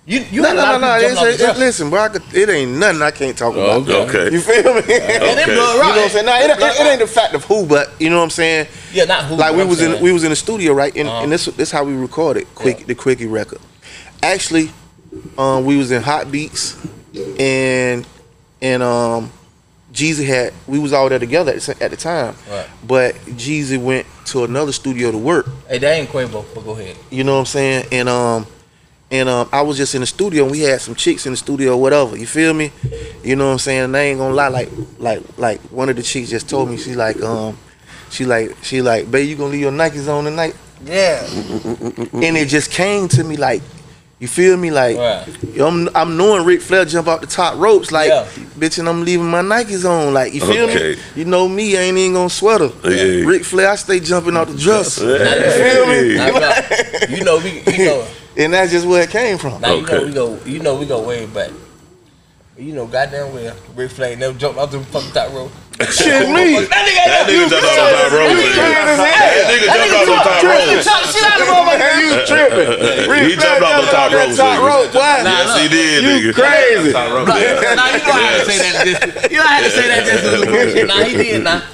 You you No, had no, no, no. people jumping off the It's, it's, dress. listen, bro. I could, it ain't nothing I can't talk about. Okay. Okay. You feel me? And them Okay. You know what I'm saying? Nah, it, it, it ain't the fact of who, but you know what I'm saying. Yeah, not who. like we I'm was in we was in the studio right and, Uh-huh. and this this how we recorded quick Yeah. the quickie record actually um we was in hot beats and and um Jeezy had we was all there together at the, at the time Right. but Jeezy went to another studio to work Hey, that ain't Quavo, but go ahead. you know what I'm saying and um and um I was just in the studio and we had some chicks in the studio whatever you feel me you know what I'm saying and I ain't gonna lie like like like one of the chicks just told me she like um she like she like babe you gonna leave your Nikes on tonight Yeah. and it just came to me like, you feel me? Like, Right. I'm I'm knowing Ric Flair jump off the top ropes, like, Yeah. bitch, and I'm leaving my Nikes on, like, you feel Okay. me? You know me, I ain't even gonna sweat her. Yeah. Ric Flair, I stay jumping off the dresser, Hey. Now, now, you know we you know and that's just where it came from. now you know we go you know we go way back. You know, goddamn well, Ric Flair never jumped off the fucking top rope. Shit, me. That nigga, That nigga jumped off the top rope. nigga. That nigga jumped off the top rope. Chop shit out of the motherfucker. You tripping? He jumped off the top rope. Top nigga. rope, boy. Yes, he did, nigga. You crazy? Nah, you know I had to say that. Just, you know I had to say that just to bullshit. Nah, he did. Nah,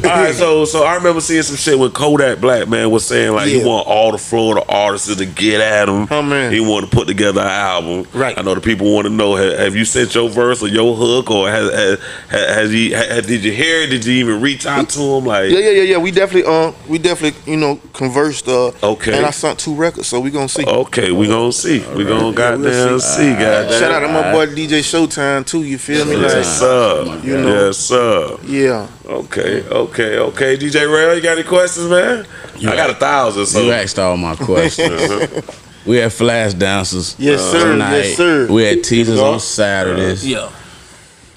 All right, so so I remember seeing some shit with Kodak Black man was saying like he want all the Florida artists to get at him. Oh, man. He want to put together an album. Right. I know the people want to know have, have you sent your verse or your hook or has has, has he has, did you hear it? Did you even reach out to him? Like Yeah, yeah, yeah, yeah. We definitely, um, we definitely, you know, conversed. Uh, Okay. And I sent two records, so we gonna see. okay, we gonna see. We gonna goddamn we'll see. Goddamn. Shout out to my boy DJ Showtime too. You feel me? Like, Yes, sir. You know. Yes, sir. yeah. Okay, okay, okay. DJ Rail, you got any questions, man? I got a thousand. So You asked all my questions. we had flash dancers. Yes, sir. Tonight. Yes, sir. We had teasers go. on Saturdays. yeah.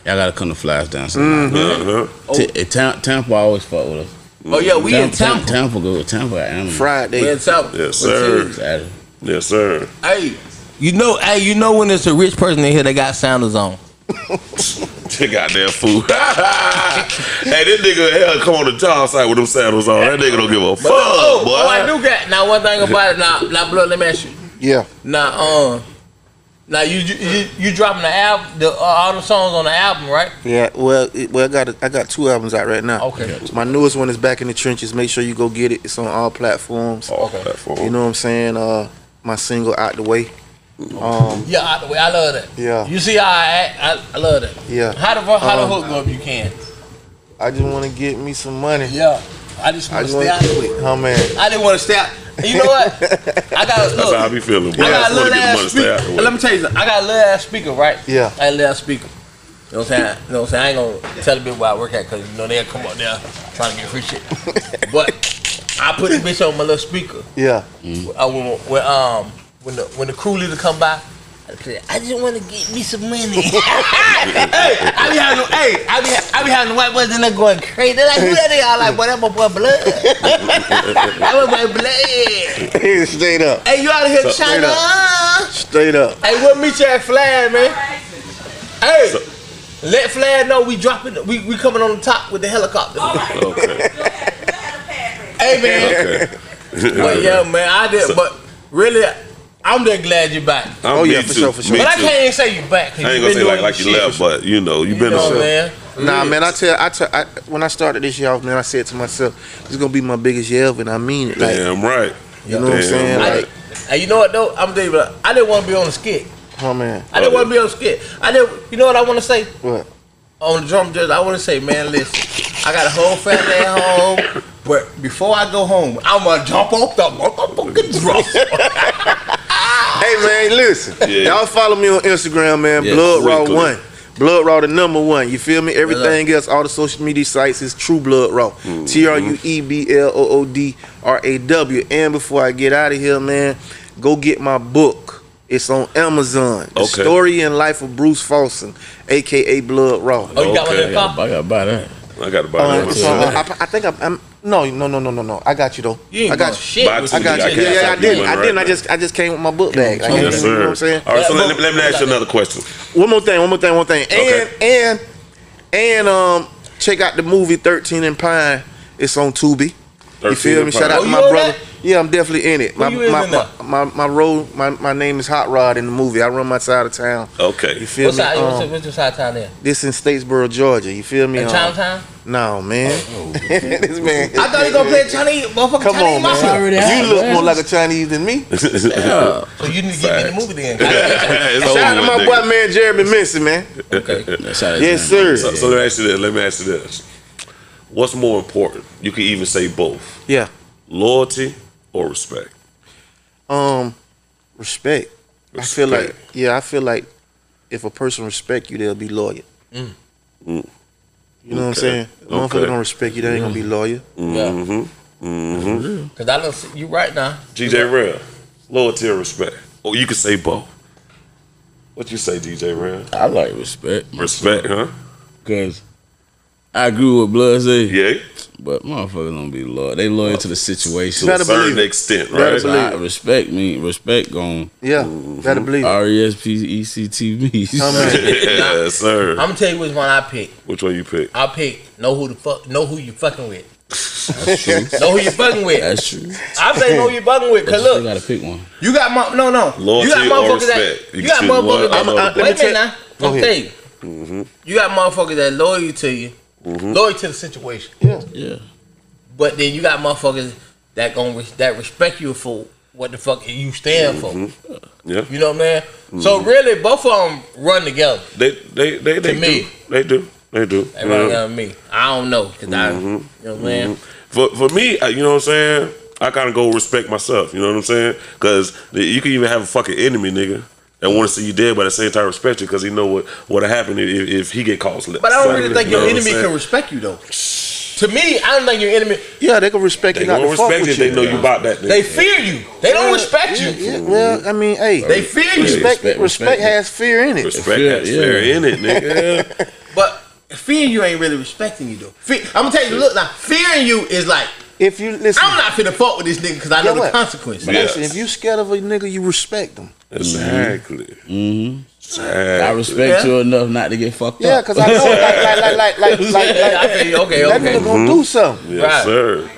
Y'all gotta come to flash dancers. uh-huh. T- eh, Tam- Tampa always fuck with us. Oh yeah, we in Tam- Tampa. Tampa good. Tampa got animals. We in Friday. Tampa. Yes, sir. Saturday. Yes, sir. Hey, you know, hey, you know when it's a rich person in here that got sounders on. You goddamn fool. hey, this nigga hell come on the job site with them sandals on. That nigga don't give a fuck, oh, boy. oh, I do got. Now one thing about it. Now, now, blood. Let me ask you. Yeah. Now, um, now you you you dropping the album, the uh, all the songs on the album, right? Yeah. Well, it, well, I got a, I got two albums out right now. Okay. My newest one is Back in the Trenches. Make sure you go get it. It's on all platforms. All Okay. platform. You know what I'm saying? Uh, my single out the way. Um, Yeah, out the way. I love that. Yeah. You see how I act? I, I love that. Yeah. How the how the Um, hook go if you can? I just want to get me some money. Yeah. I just I want to just stay out want the. Oh man. I didn't want to stay out. You know what? I got a look. That's how I be feeling. I Bro. I got a little to get money ass to stay out speaker. Let me tell you something. I got a little ass speaker, right? Yeah. I got a little ass speaker. You know what I'm saying? You know what I'm saying? I ain't gonna tell the people where I work at because you know they'll come up there trying to get free shit. but I put the bitch on my little speaker. Yeah. Uh, when, when um when the when the crew leader come by, I say, I just want to get me some money. hey, I be having hey, I be I be having the white boys in there going crazy. They're like, who that is? I like, boy, that my boy blood. that my boy blood. Straight up. Hey, you out of here, Straight China? Straight up. Hey, we'll meet you at Flag, man. Hey, let Flag know we dropping. We we coming on the top with the helicopter. Okay. Hey, man. Okay. But yeah, man, I did. But really, I'm just glad you're back. I'm Oh, yeah, me for too. sure, for sure. Me But I can't even say you back. 'cause I ain't you gonna say like like you left, but you know you've You been know, on. man. Nah, man, I tell I tell I, when I started this year off, man, I said to myself, "This is gonna be my biggest year ever," and I mean it. Like, Damn right. you know what I'm Damn saying? right. Like, and you know what though? I'm gonna tell you, but I didn't want to be on the skit. oh man, I didn't want to be on the skit. I didn't. You know what I want to say what? on the drum judge? I want to say, man, listen, I got a whole family at home, but before I go home, I'm gonna jump off the motherfucking drum. Hey man, listen. Yeah. Y'all follow me on Instagram, man. Yeah, Blood Raw quickly. One. Blood Raw the number one. You feel me? Everything else, all the social media sites is True Blood Raw. Mm-hmm. T R U E B L O O D R A W. And before I get out of here, man, go get my book. It's on Amazon. The Okay. Story and Life of Bruce Folsom, aka Blood Raw. Oh, you got one Okay. in I the gotta, car? I gotta buy that. I got to buy Uh, that so, I, I think I'm, I'm no no no no no no. I got you though. You I got you. shit. Buy with two I got you. Yeah, yeah, I stop you did. one I didn't. I just I just came with my book bag. Like, Yes, you know what. I'm saying? All right, so let, let me ask you another question. One more thing, one more thing, one thing. And Okay. and and um check out the movie 13 and Pine. It's on Tubi. You feel me? Shout out Oh, to my brother. that? Yeah, I'm definitely in it. My you my, in my, that? my my role my, my name is Hot Rod in the movie. I run my side of town. Okay. You feel What's me? side? Um, What's, what's your side of town there? this in Statesboro, Georgia. You feel me? In Um, Chinatown? No, man. this man. I thought you gonna play Chinese, motherfucking Come Chinese on, man. already You look man. more like a Chinese than me. Yeah. So you need to get me in the movie then. Shout out to my with, boy, man, Jeremy Minson, man. okay. That's how it's Yes, sir. So, so let me ask you this. Let me ask you this. What's more important? You can even say both: Yeah. loyalty or respect. Um, respect. I feel like yeah, I feel like if a person respect you, they'll be loyal. Mm. You know what I'm saying? If a motherfucker don't respect you, they ain't gonna be loyal. Yeah. Mm-hmm. Mm-hmm. Cause I don't see you right now. DJ Real, loyalty or respect? Or you can say both. What you say, DJ Real? I like respect. Respect, huh? Because I agree with Blood say, Yeah. but motherfuckers don't be loyal. They loyal to the situation. To a believe certain extent, right? So I, respect me. Respect gon' Yeah, gotta believe. it. R E S P E C T V. Come on. yes, sir. I'm gonna tell you which one I pick. Which one you pick? I pick know who the fuck know who you fucking with. That's true. Know who you fucking with. That's true. I say know who you fucking with. But Cause you gotta pick one. you got my no no. Loyalty you got or motherfuckers that? You you got can one motherfuckers that the other. let me wait a minute now. Go I'm ahead. Mm-hmm. You got motherfuckers that loyal to you, Mm-hmm. loyal to the situation. Yeah. yeah. But then you got motherfuckers that gon' res- that respect you for what the fuck you stand for. Mm-hmm. Yeah. You know what I mean? Saying. Mm-hmm. So really, both of them run together. They they they, they To do. me. They do. They do. They run together with me. I don't know, because I, Mm-hmm. you know what I'm saying? For for me, you know what I'm saying? I kind of go respect myself. You know what I'm saying? Because you can even have a fucking enemy, nigga, that want to see you dead, but at the same time respect you because he know what what'll happen if, if he get caught slipping. But I don't really think your You know what enemy can respect you though. To me, I don't think your enemy. Yeah, they can respect They you not gonna to fuck respect you. you. if They know you about that. Nigga. They fear you. They don't respect Yeah, you. yeah, well, I mean, hey, They fear you. respect, Respect, respect, respect. has fear in it. respect Fear, has yeah. fear in it, nigga. But fearing you ain't really respecting you though. Fe- I'm gonna tell you, look now, fearing you is like If you listen, I'm not finna fuck with this nigga because I know Yeah, the what? consequences. Yeah. listen, if you scared of a nigga, you respect them. Exactly. Mm-hmm. Exactly. I respect Yeah. you enough not to get fucked Yeah, up. because I know, like, like, like, like, like, like, Yeah, I like, feel you. Okay, that okay. nigga gonna do something. Yes, Right. sir.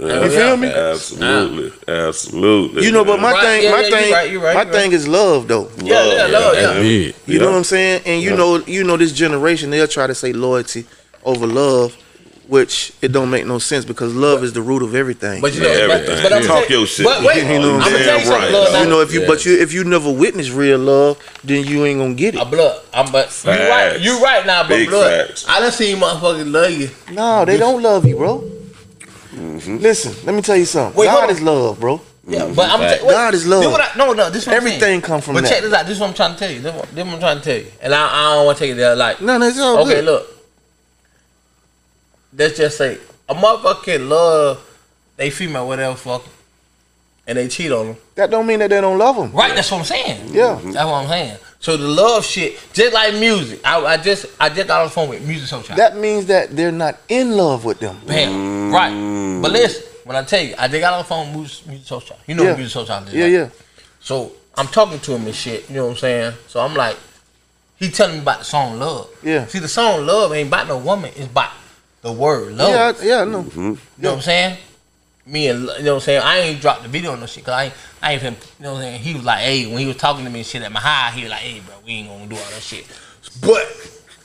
You feel me? Absolutely. Absolutely. You know, but my Right, thing, yeah, my yeah, you thing, right, you right, my you thing is love, though. Yeah, yeah, love, That's yeah. big. You know what I'm saying? And you know, you know, this generation they'll try to say loyalty over love. Which it don't make no sense because love is the root of everything. But you know, Yeah, but, everything. but I'm Yeah. Talk tell- your shit. But wait, You know I'm I'm gonna tell you something, Right. blood. you know, if you Yeah. but you if you never witnessed real love, then you ain't gonna get A it. blood. I'm but you right. Facts. You right now, but Big blood. facts. I done seen motherfuckers love you. No, they don't love you, bro. Mm-hmm. Listen, let me tell you something. Wait, hold God is love, bro. Yeah, but I'm Fact. tell- wait, God is love. What I, no, no, this what Everything come from But that. check this out. This is what I'm trying to tell you. This, what, this what I'm trying to tell you. And I, I don't want to take it there. Like, No, no, it's all okay, good. look. Let's just say a motherfucker can love they female whatever fuck, and they cheat on them. That don't mean that they don't love them. Right, that's what I'm saying. Yeah. That's what I'm saying. So the love shit, just like music. I, I just I just got on the phone with Musiq Soulchild. That means that they're not in love with them. Bam. Mm. Right. But listen, when I tell you, I just got on the phone with music, Musiq Soulchild. You know Yeah. what Musiq Soulchild is. Yeah, right? yeah. So I'm talking to him and shit. You know what I'm saying? So I'm like, he telling me about the song Love. Yeah. See, the song Love ain't about no woman. It's about the word love. Yeah, I- yeah, I know. Mm-hmm. You know what I'm saying? Me and you know what I'm saying. I ain't dropped the video on no shit because I ain't, I ain't. Finna, you know what I'm saying? He was like, hey, when he was talking to me and shit at my high, he was like, hey, bro, we ain't gonna do all that shit. But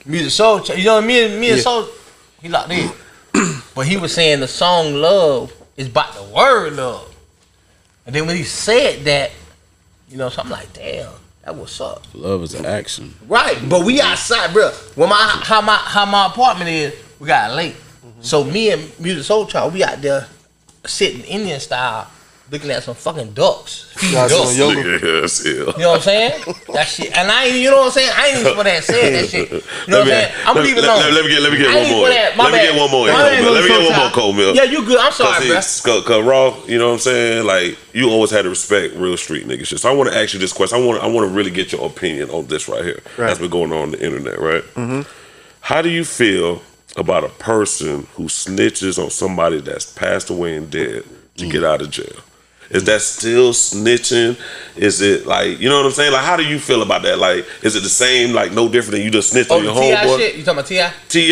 music soul, Ch- you know what I mean? Me and Yeah. soul, he locked in. but he was saying the song Love is about the word love. And then when he said that, you know, so I'm like, damn, that what's up. Love is an action. Right, but we outside, bro. When my how my how my apartment is, we got a lake. So me and Musiq Soulchild, we out there sitting Indian style, looking at some fucking ducks. Y'all ducks. doing You? Yes, yeah. know what I'm saying? That shit, and I ain't, you know what I'm saying? I ain't even supposed to have said that shit. You know what I'm saying? I'm gonna let- leave it let- alone. let- let me get- let me get one more. supposed to have- Let me get one more, bad, Let me get one more, Child. Cole Mill. Yeah, you good. I'm sorry, bro. Cause, cause, cause Raw, you know what I'm saying? Like you always had to respect real street niggas shit. So I want to ask you this question. I want I want to really get your opinion on this right here. Right. That's been going on, on the internet, right? Mm-hmm. How do you feel about a person who snitches on somebody that's passed away and dead to get mm. out of jail? Is that still snitching? Is it like you know what I'm saying? Like how do you feel about that? Like is it the same? Like no different than you just snitched Oh, on your Ti homeboy? shit. You talking about Ti? Ti,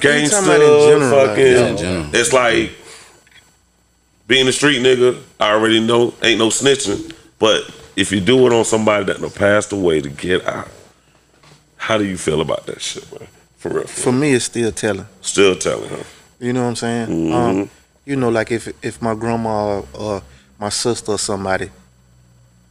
gangster, about in general, like, fucking. yeah. It's like being a street nigga. I already know ain't no snitching, but if you do it on somebody that done passed away to get out, how do you feel about that shit, man? For real, for me, it's still telling. still telling her. You know what I'm saying? Mm-hmm. Um, you know, like if if my grandma or, or my sister or somebody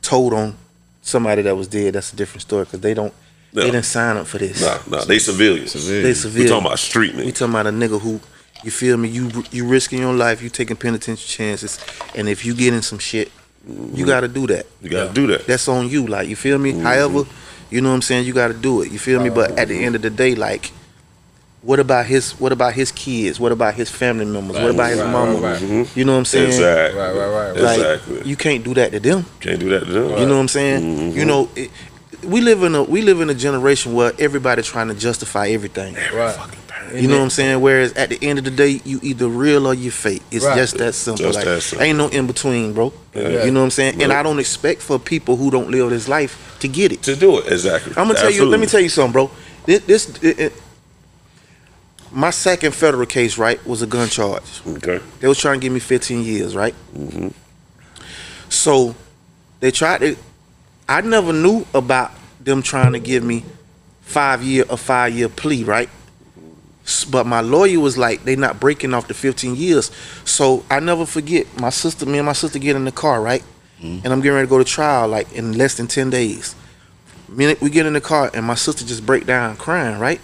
told on somebody that was dead, that's a different story because they don't Yeah. they didn't sign up for this. Nah, nah, they civilians. Civilian. They civilians. We talking about street We niggas. talking about a nigga who, you feel me? You you risking your life, you taking penitentiary chances, and if you get in some shit, you got to do that. You gotta do that. That's on you. Like you feel me? Mm-hmm. However, you know what I'm saying. You got to do it. You feel me? But at the end of the day, like, what about his? What about his kids? What about his family members? what about his right, mama? right, right. You know what I'm saying? Exactly. Right, right, right. Like Exactly. you can't do that to them. Can't do that to them. You know what I'm saying? Mm-hmm. You know, it, we live in a we live in a generation where everybody trying to justify everything. Right. You know what I'm saying? Whereas at the end of the day, you either real or you fake. It's Right. just that simple. Just like that simple. ain't no in between, bro. Yeah. You know what I'm saying? And I don't expect for people who don't live this life to get it. To do it, exactly. I'm gonna tell you. Let me tell you something, bro. This, this it, it- my second federal case, right, was a gun charge. Okay. They was trying to give me 15 years, right? Mm-hmm. So they tried to. I never knew about them trying to give me five year a five year plea, right? But my lawyer was like, they not breaking off the 15 years. So I never forget. My sister, me and my sister get in the car, right? Mm-hmm. And I'm getting ready to go to trial like in less than 10 days. Me, we get in the car and my sister just break down crying, right?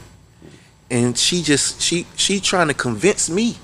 And she just she she trying to convince me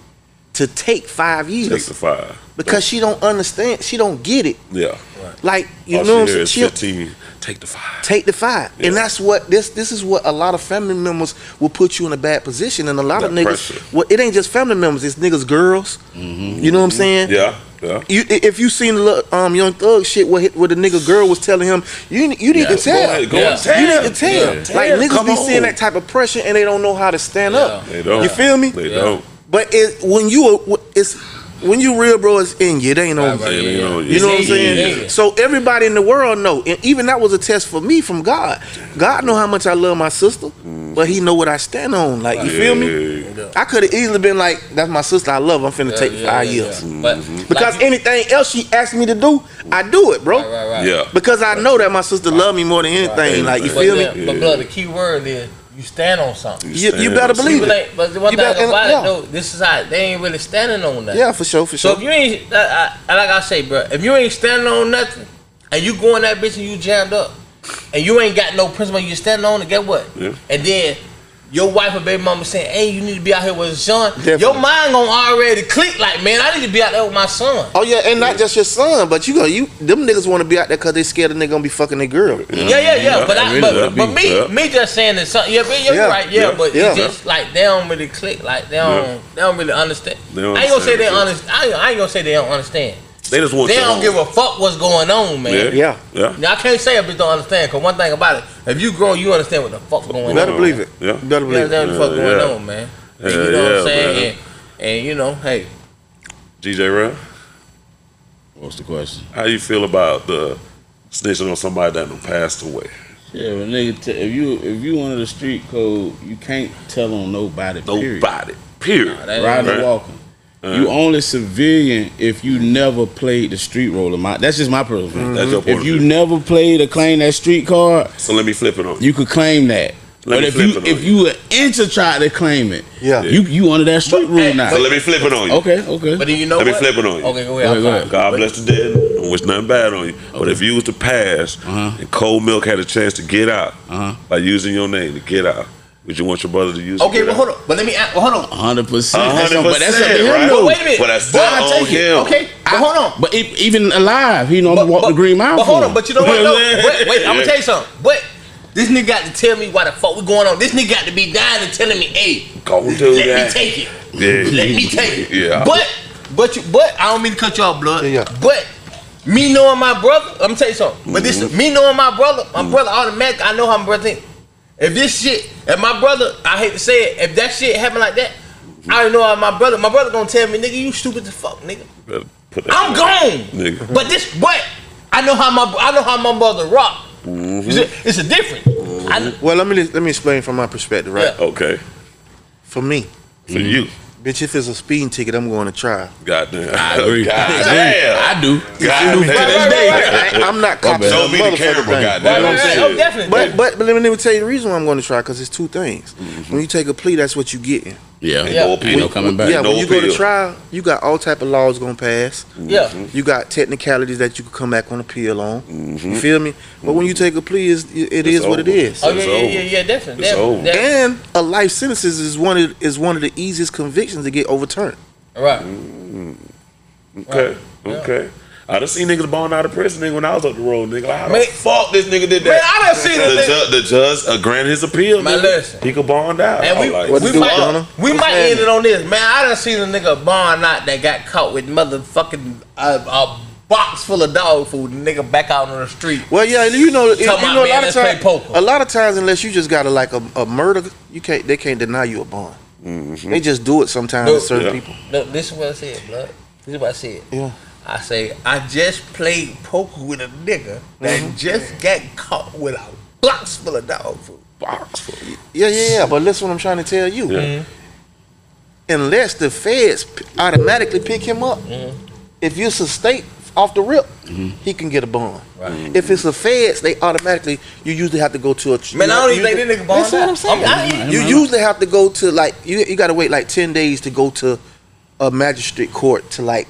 to take five years Take the five. because she don't understand. She don't get it. Yeah. Like you All know, what she I'm saying? is 15. Take the five. take the five, Yeah. and that's what this this is what a lot of family members will put you in a bad position, and a lot of niggas. pressure. Well, it ain't just family members; it's niggas, girls. Mm-hmm. You know what I'm saying? Yeah. Yeah. You, if you seen the um young thug shit where, where the nigga girl was telling him you you need to Go tell ahead, go Yeah. tell. you need to tell Yeah. like niggas Come be on. seeing that type of pressure and they don't know how to stand up They don't. you feel me They Yeah. don't. but it when you it's when you real bro it's in you it ain't on Right, right. you They don't. you know what I'm saying? yeah. So everybody in the world know, and even that was a test for me from God. God know how much I love my sister, but He know what I stand on. Like you feel me? I could have easily been like, "That's my sister. I love. her. I'm finna take five years." But Because like, anything else she asked me to do, I do it, bro. right, right, right. Yeah. Because I know that my sister love me more than anything. Like you But, feel yeah, me? but blood, the key word is you you stand on something. You, you better believe it. ain't, but the one You thing better- about yeah. it, though, this is how they ain't really standing on nothing. Yeah, for sure, for sure. So if you ain't, I, I, like I say, bro, if you ain't standing on nothing, and you go in that bitch and you jammed up, and you ain't got no principle you standing on, and get what? Yeah. And then your wife or baby mama saying, "Hey, you need to be out here with your son." Definitely. Your mind gonna already click like, "Man, I need to be out there with my son." Oh yeah, and not just your son, but you go, you them niggas want to be out there because they scared the nigga gonna be fucking their girl. Yeah, yeah, yeah. Yeah, But I I, really but, but me, yeah. me just saying that something. Yeah, but you're Yeah, right. Yeah, yeah, but yeah. just like they don't really click. Like they don't, Yeah. they don't really understand. They don't I ain't gonna say they understand, understand. I I ain't gonna say they don't understand. They just want They don't home. give a fuck what's going on, man. Yeah. Yeah. Yeah. Now I can't say a bitch don't understand, cause one thing about it, if you grown, you understand what the fuck going You on. better believe it. Yeah. You better You believe it. understand what the fuck Yeah, going yeah. on, man. Yeah, you know what I'm saying? And, and you know, hey, DJ Rev, What's the question? how you feel about the snitching on somebody that done passed away? Yeah, but nigga, t- if you if you under the street code, you can't tell on nobody. Nobody. Period. that- Riding Right. or walking. Uh-huh. You only civilian if you never played the street roller. My, that's just my personal opinion. That's your point If you view. never played or claimed that street card, So let me flip it on you. you could claim that. Let but if you if you. you an inch to try to claim it, Yeah. you you under that street But, rule hey, now. So let me flip it on you. okay, okay. but then you know Let me flip it on you. Okay, go Go ahead. ahead, go ahead. God bless the dead. I don't wish nothing bad on you. But if you was to pass Uh-huh. and Cold Milk had a chance to get out Uh-huh. by using your name to get out, would you want your brother to use it? Okay, to well get hold on. But let me. ask- Well, hold on. hundred percent. Hundred But that's up to percent, him right? But wait a minute. Well, that's But still I take on it. him. Okay, but hold on. But e- even alive, he know But, walk the green mile. But hold on, but you know what? though? Yeah. wait, wait, I'm gonna tell you something. But this nigga got to tell me why the fuck we going on. This nigga got to be dying and telling me, hey, Go do let that. me take it. Yeah. Let me take it. Yeah. But, but you, but I don't mean to cut you off, blood. Yeah, yeah. But me knowing my brother, I'm gonna tell you something. But Mm-hmm. this, me knowing my brother, my brother automatically, I know how my brother think. If this shit, if my brother, I hate to say it, if that shit happen like that, I already know how my brother. My brother gonna tell me, nigga, you stupid as fuck, nigga. Put that I'm shit gone. Nigga. But this, but I know how my I know how my mother rock. Mm-hmm. It's, a, it's a different. I, Well, let me let me explain from my perspective, right? Yeah. Okay. For me, For you. Bitch, if it's a speeding ticket, I'm going to try. Goddamn. I agree. God I, damn. I do. God I do. damn. To this day. I, am not copping Show the me the motherfucking camera, goddamn. right, right, right. Oh, definitely. But but but let me, let me tell you the reason why I'm going to try because it's two things. Mm-hmm. When you take a plea, that's what you getting. Yeah. Yeah. No Ain't appeal. no coming back. yeah, no when you go to trial, you got all type of laws gonna pass. Mm-hmm. yeah. You got technicalities that you can come back on appeal on. Mm-hmm. You feel me? But when you mm-hmm. take a plea, it's, it is what it over. is. Oh yeah, It's yeah, over. yeah, yeah, definitely. It's definitely, over. And a life sentence is one of is one of the easiest convictions to get overturned. Right. Mm-hmm. Okay. Yeah. Okay. I done seen niggas born out of prison nigga when I was up the road, nigga. Like, how Man- the fuck this nigga did that? Man, I done seen the, a nigga- ju- the judge uh, granted his appeal. Man, nigga. listen. He could bond out. And we, like, What we to do, might we might end it on this, man. I done seen a nigga bond out that got caught with motherfucking uh, a box full of dog food. And nigga back out on the street. Well, yeah, you know, you know Talking a lot of let's play times, a lot of times, unless you just got a like a, a murder, you can't they can't deny you a bond. They just do it sometimes No, to certain yeah. people. No, this is what I said, blood. This is what I said. Yeah. I say I just played poker with a nigga that Mm-hmm. just got caught with a box full of dog food. box full. Yeah, yeah, yeah. But listen, what I'm trying to tell you. Yeah. Mm-hmm. Unless the feds automatically pick him up, mm-hmm. if it's a state off the rip, mm-hmm. he can get a bond. Right. If it's the feds, they automatically you usually have to go to a. Man, you I don't even usually- think this nigga bond Listen what I'm saying. I'm- I- you usually have to go to like you. You got to wait like ten days to go to a magistrate court to like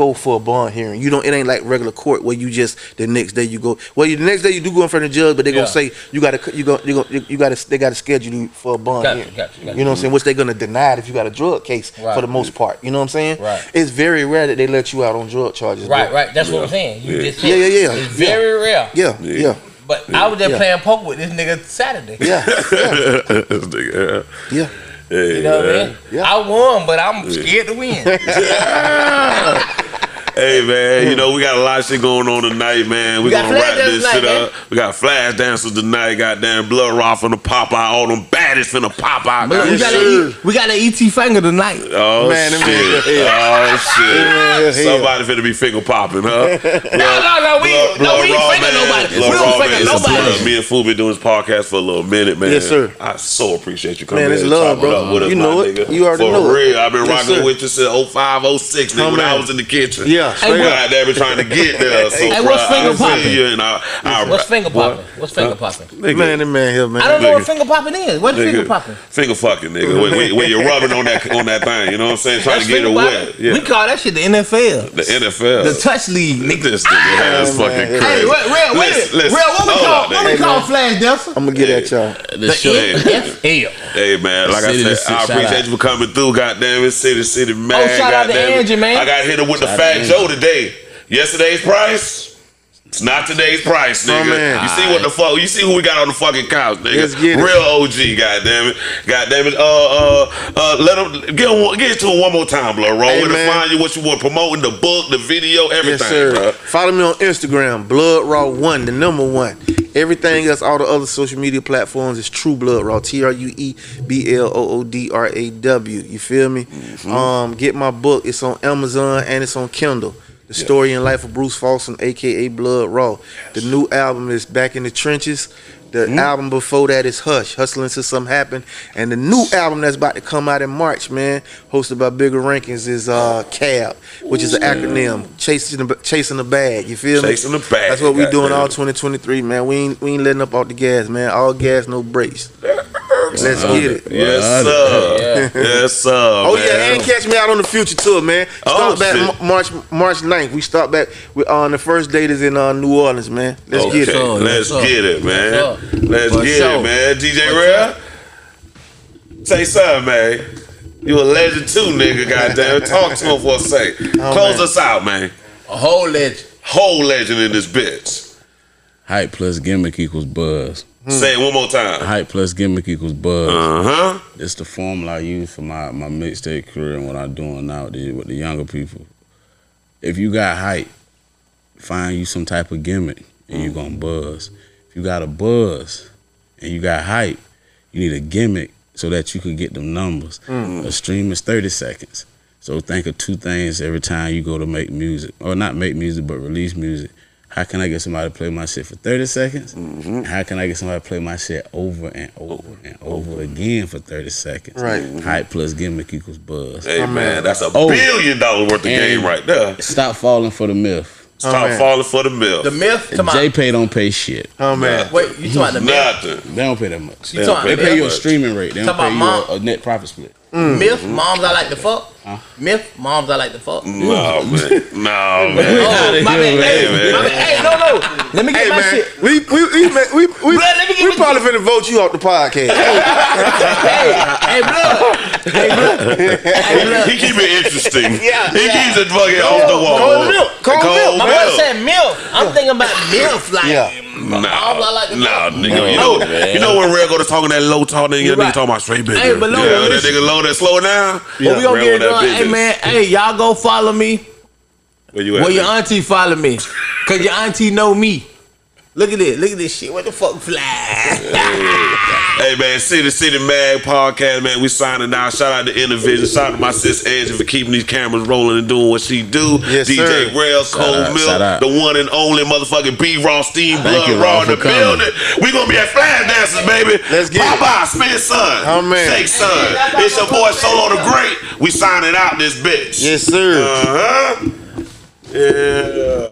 go for a bond hearing. You don't. It ain't like regular court where you just the next day you go. Well, you, the next day you do go in front of the judge, but they Yeah. gonna say you got to you go you go you got to they got to schedule you for a bond Gotcha, hearing. gotcha, gotcha. You know what I'm saying? Which they're gonna deny it if you got a drug case Right. for the most part. You know what I'm saying? Right. It's very rare that they let you out on drug charges. Right, bro. right. That's what I'm saying. You Yeah. just Yeah, said yeah, yeah. It's very rare. Yeah, Yeah. yeah, But I was just Yeah. playing poker with this nigga Saturday. yeah, yeah, this nigga, yeah. yeah. Hey, You know what I mean? Yeah. I won, but I'm scared to win. Hey man, you know we got a lot of shit going on tonight, man. We, We gonna wrap this dancers shit tonight, up. We got flash dancers tonight. Goddamn, blood rock finna pop out. All them baddies finna pop out. But we got sir. a we got an ET finger tonight. Oh Man, them shit! niggas- Oh shit! Man, hell. Somebody finna be finger popping, huh? No, no, no, we no, we ain't finger nobody. We don't finger nobody. Me and Fu been doing this podcast for a little minute, man. Yes, sir. I so appreciate you coming Man, it's in and love, chopping bro. up with us, You my know it. nigga. You already for know it. real. I've been rocking with you since 05, 06, nigga, when I was in the kitchen. Yeah, Yeah, straight what- up. God damn trying to get there. So Hey, what's finger I see popping? you and I, I, What's finger popping? What's finger popping? Man, that man here, man. I don't know what finger popping is. What's finger popping? Finger fucking, nigga. When, when, when you're rubbing on that on that thing, you know what I'm saying? Trying to get it wet. Yeah. We call that shit the NFL. the NFL. The touch league, nigga. This nigga has Oh, fucking crazy. Hey, wait, real, wait, Listen, real, what we call, what we call Flash Delson? I'm gonna get at y'all. The The. NFL. Hey man, like I said, I appreciate you for coming through. Goddamn it, city, city, oh, man. Oh, shout out to. Angie, man. I got hit with the Shout out Fat to Today. Yesterday's price. It's not today's price, Oh, nigga. man. you see what the fuck? You see who we got on the fucking couch, nigga? Let's get it. Real OG, goddamn it, goddamn it. Uh, uh, uh, let him get him, get it to him one more time, blood. Roll. Hey, to find you? What you want? Promoting the book, the video, everything, Yes, sir. bruh. Follow me on Instagram, Blood Raw One, the number one. Everything else, all the other social media platforms is True Blood Raw. T R U E B L O O D R A W. You feel me? Mm-hmm. Um, get my book. It's on Amazon and it's on Kindle. The story and life of Bruce Folsom, aka Blood Raw. The new album is Back in the Trenches. The Mm-hmm. album before that is Hush, Hustling Till Something Happen. And the new album that's about to come out in March, man, hosted by Bigga Rankin, is uh CAB, which is an acronym, chasing the, chasing the bag. You feel me? Chasing the bag, That's what we doing goddamn. all 2023, man. We ain't we ain't letting up off the gas, man. All gas, no brakes. Let's get it. Yes, sir. Yes, sir. Oh man. yeah, and catch me out on the future tour, man. Oh, back shit. March March 9th. We start back with on the first date is in uh, New Orleans, man. Let's okay, get it. sure. let's sir. get it, man. Yes. Let's For get sure. it, man. DJ For Rare, say something, man. You a legend too, nigga. Goddamn, talk to him for a sec. Close Oh, man. us out, man. A whole legend. Whole legend in this bitch. Hype plus gimmick equals buzz. Say it one more time. Hype plus gimmick equals buzz. Uh huh. It's the formula I use for my, my mixtape career and what I'm doing now with the, with the younger people. If you got hype, find you some type of gimmick and you're gonna buzz. If you got a buzz and you got hype, you need a gimmick so that you can get them numbers. A stream is 30 seconds. So think of two things every time you go to make music. Or not make music, but release music. How can I get somebody to play my shit for 30 seconds? Mm-hmm. How can I get somebody to play my shit over and over and over again for 30 seconds? Right. Hype plus gimmick equals buzz. Hey man, that's a Oh. billion dollar worth of And- game right there. Stop falling for the myth. Stop man. falling for the myth. The myth. Come on. JPay don't pay shit. Oh man. Wait, you talking about the myth? Nothing. They don't pay that much. You talking They about pay you a streaming rate. They don't pay you a, a net profit split. Myth, moms I like to fuck. Myth, moms I like to fuck. No man. No Oh, man. Oh, my bad. Hey, man. my bad. Hey, no, no. Let me get Hey my man, shit. we we we we we, Blood, let me get we probably finna vote you off the podcast. Hey, hey, blood. Hey, blood. Hey, blood. He keep it interesting. Yeah, he yeah. keeps it fucking off the wall. cold milk, cold milk. My brother said milk. I'm thinking about milk, like. Yeah. Nah, like nah, fuck. nigga. You know, man. you know when Red go to talking that low talk, nigga, You nigga talking about straight business. Hey, but look, yeah, that nigga low that slow down. But we gonna Red get it on that done. Hey man, hey y'all go follow me. Where you at? Well, your auntie follow me, cause your auntie know me. Look at this. Look at this shit. What the fuck fly? Hey man, City City Mag podcast, man. We signing out. Shout out to Intervision. Shout out to my sis Angie for keeping these cameras rolling and doing what she do. Yes, DJ sir. Rail, Cold out, Milk, the one and only motherfucking B Raw Steam Thank Blood you, Raw Raw, in the for coming. building. We gonna be at Flash Dancers, baby. Let's get it. Bye-bye, Spin Son. Oh, man. Shake Son. It's your boy Solo the Great. We signing out this bitch. yes, sir. Uh-huh. Yeah.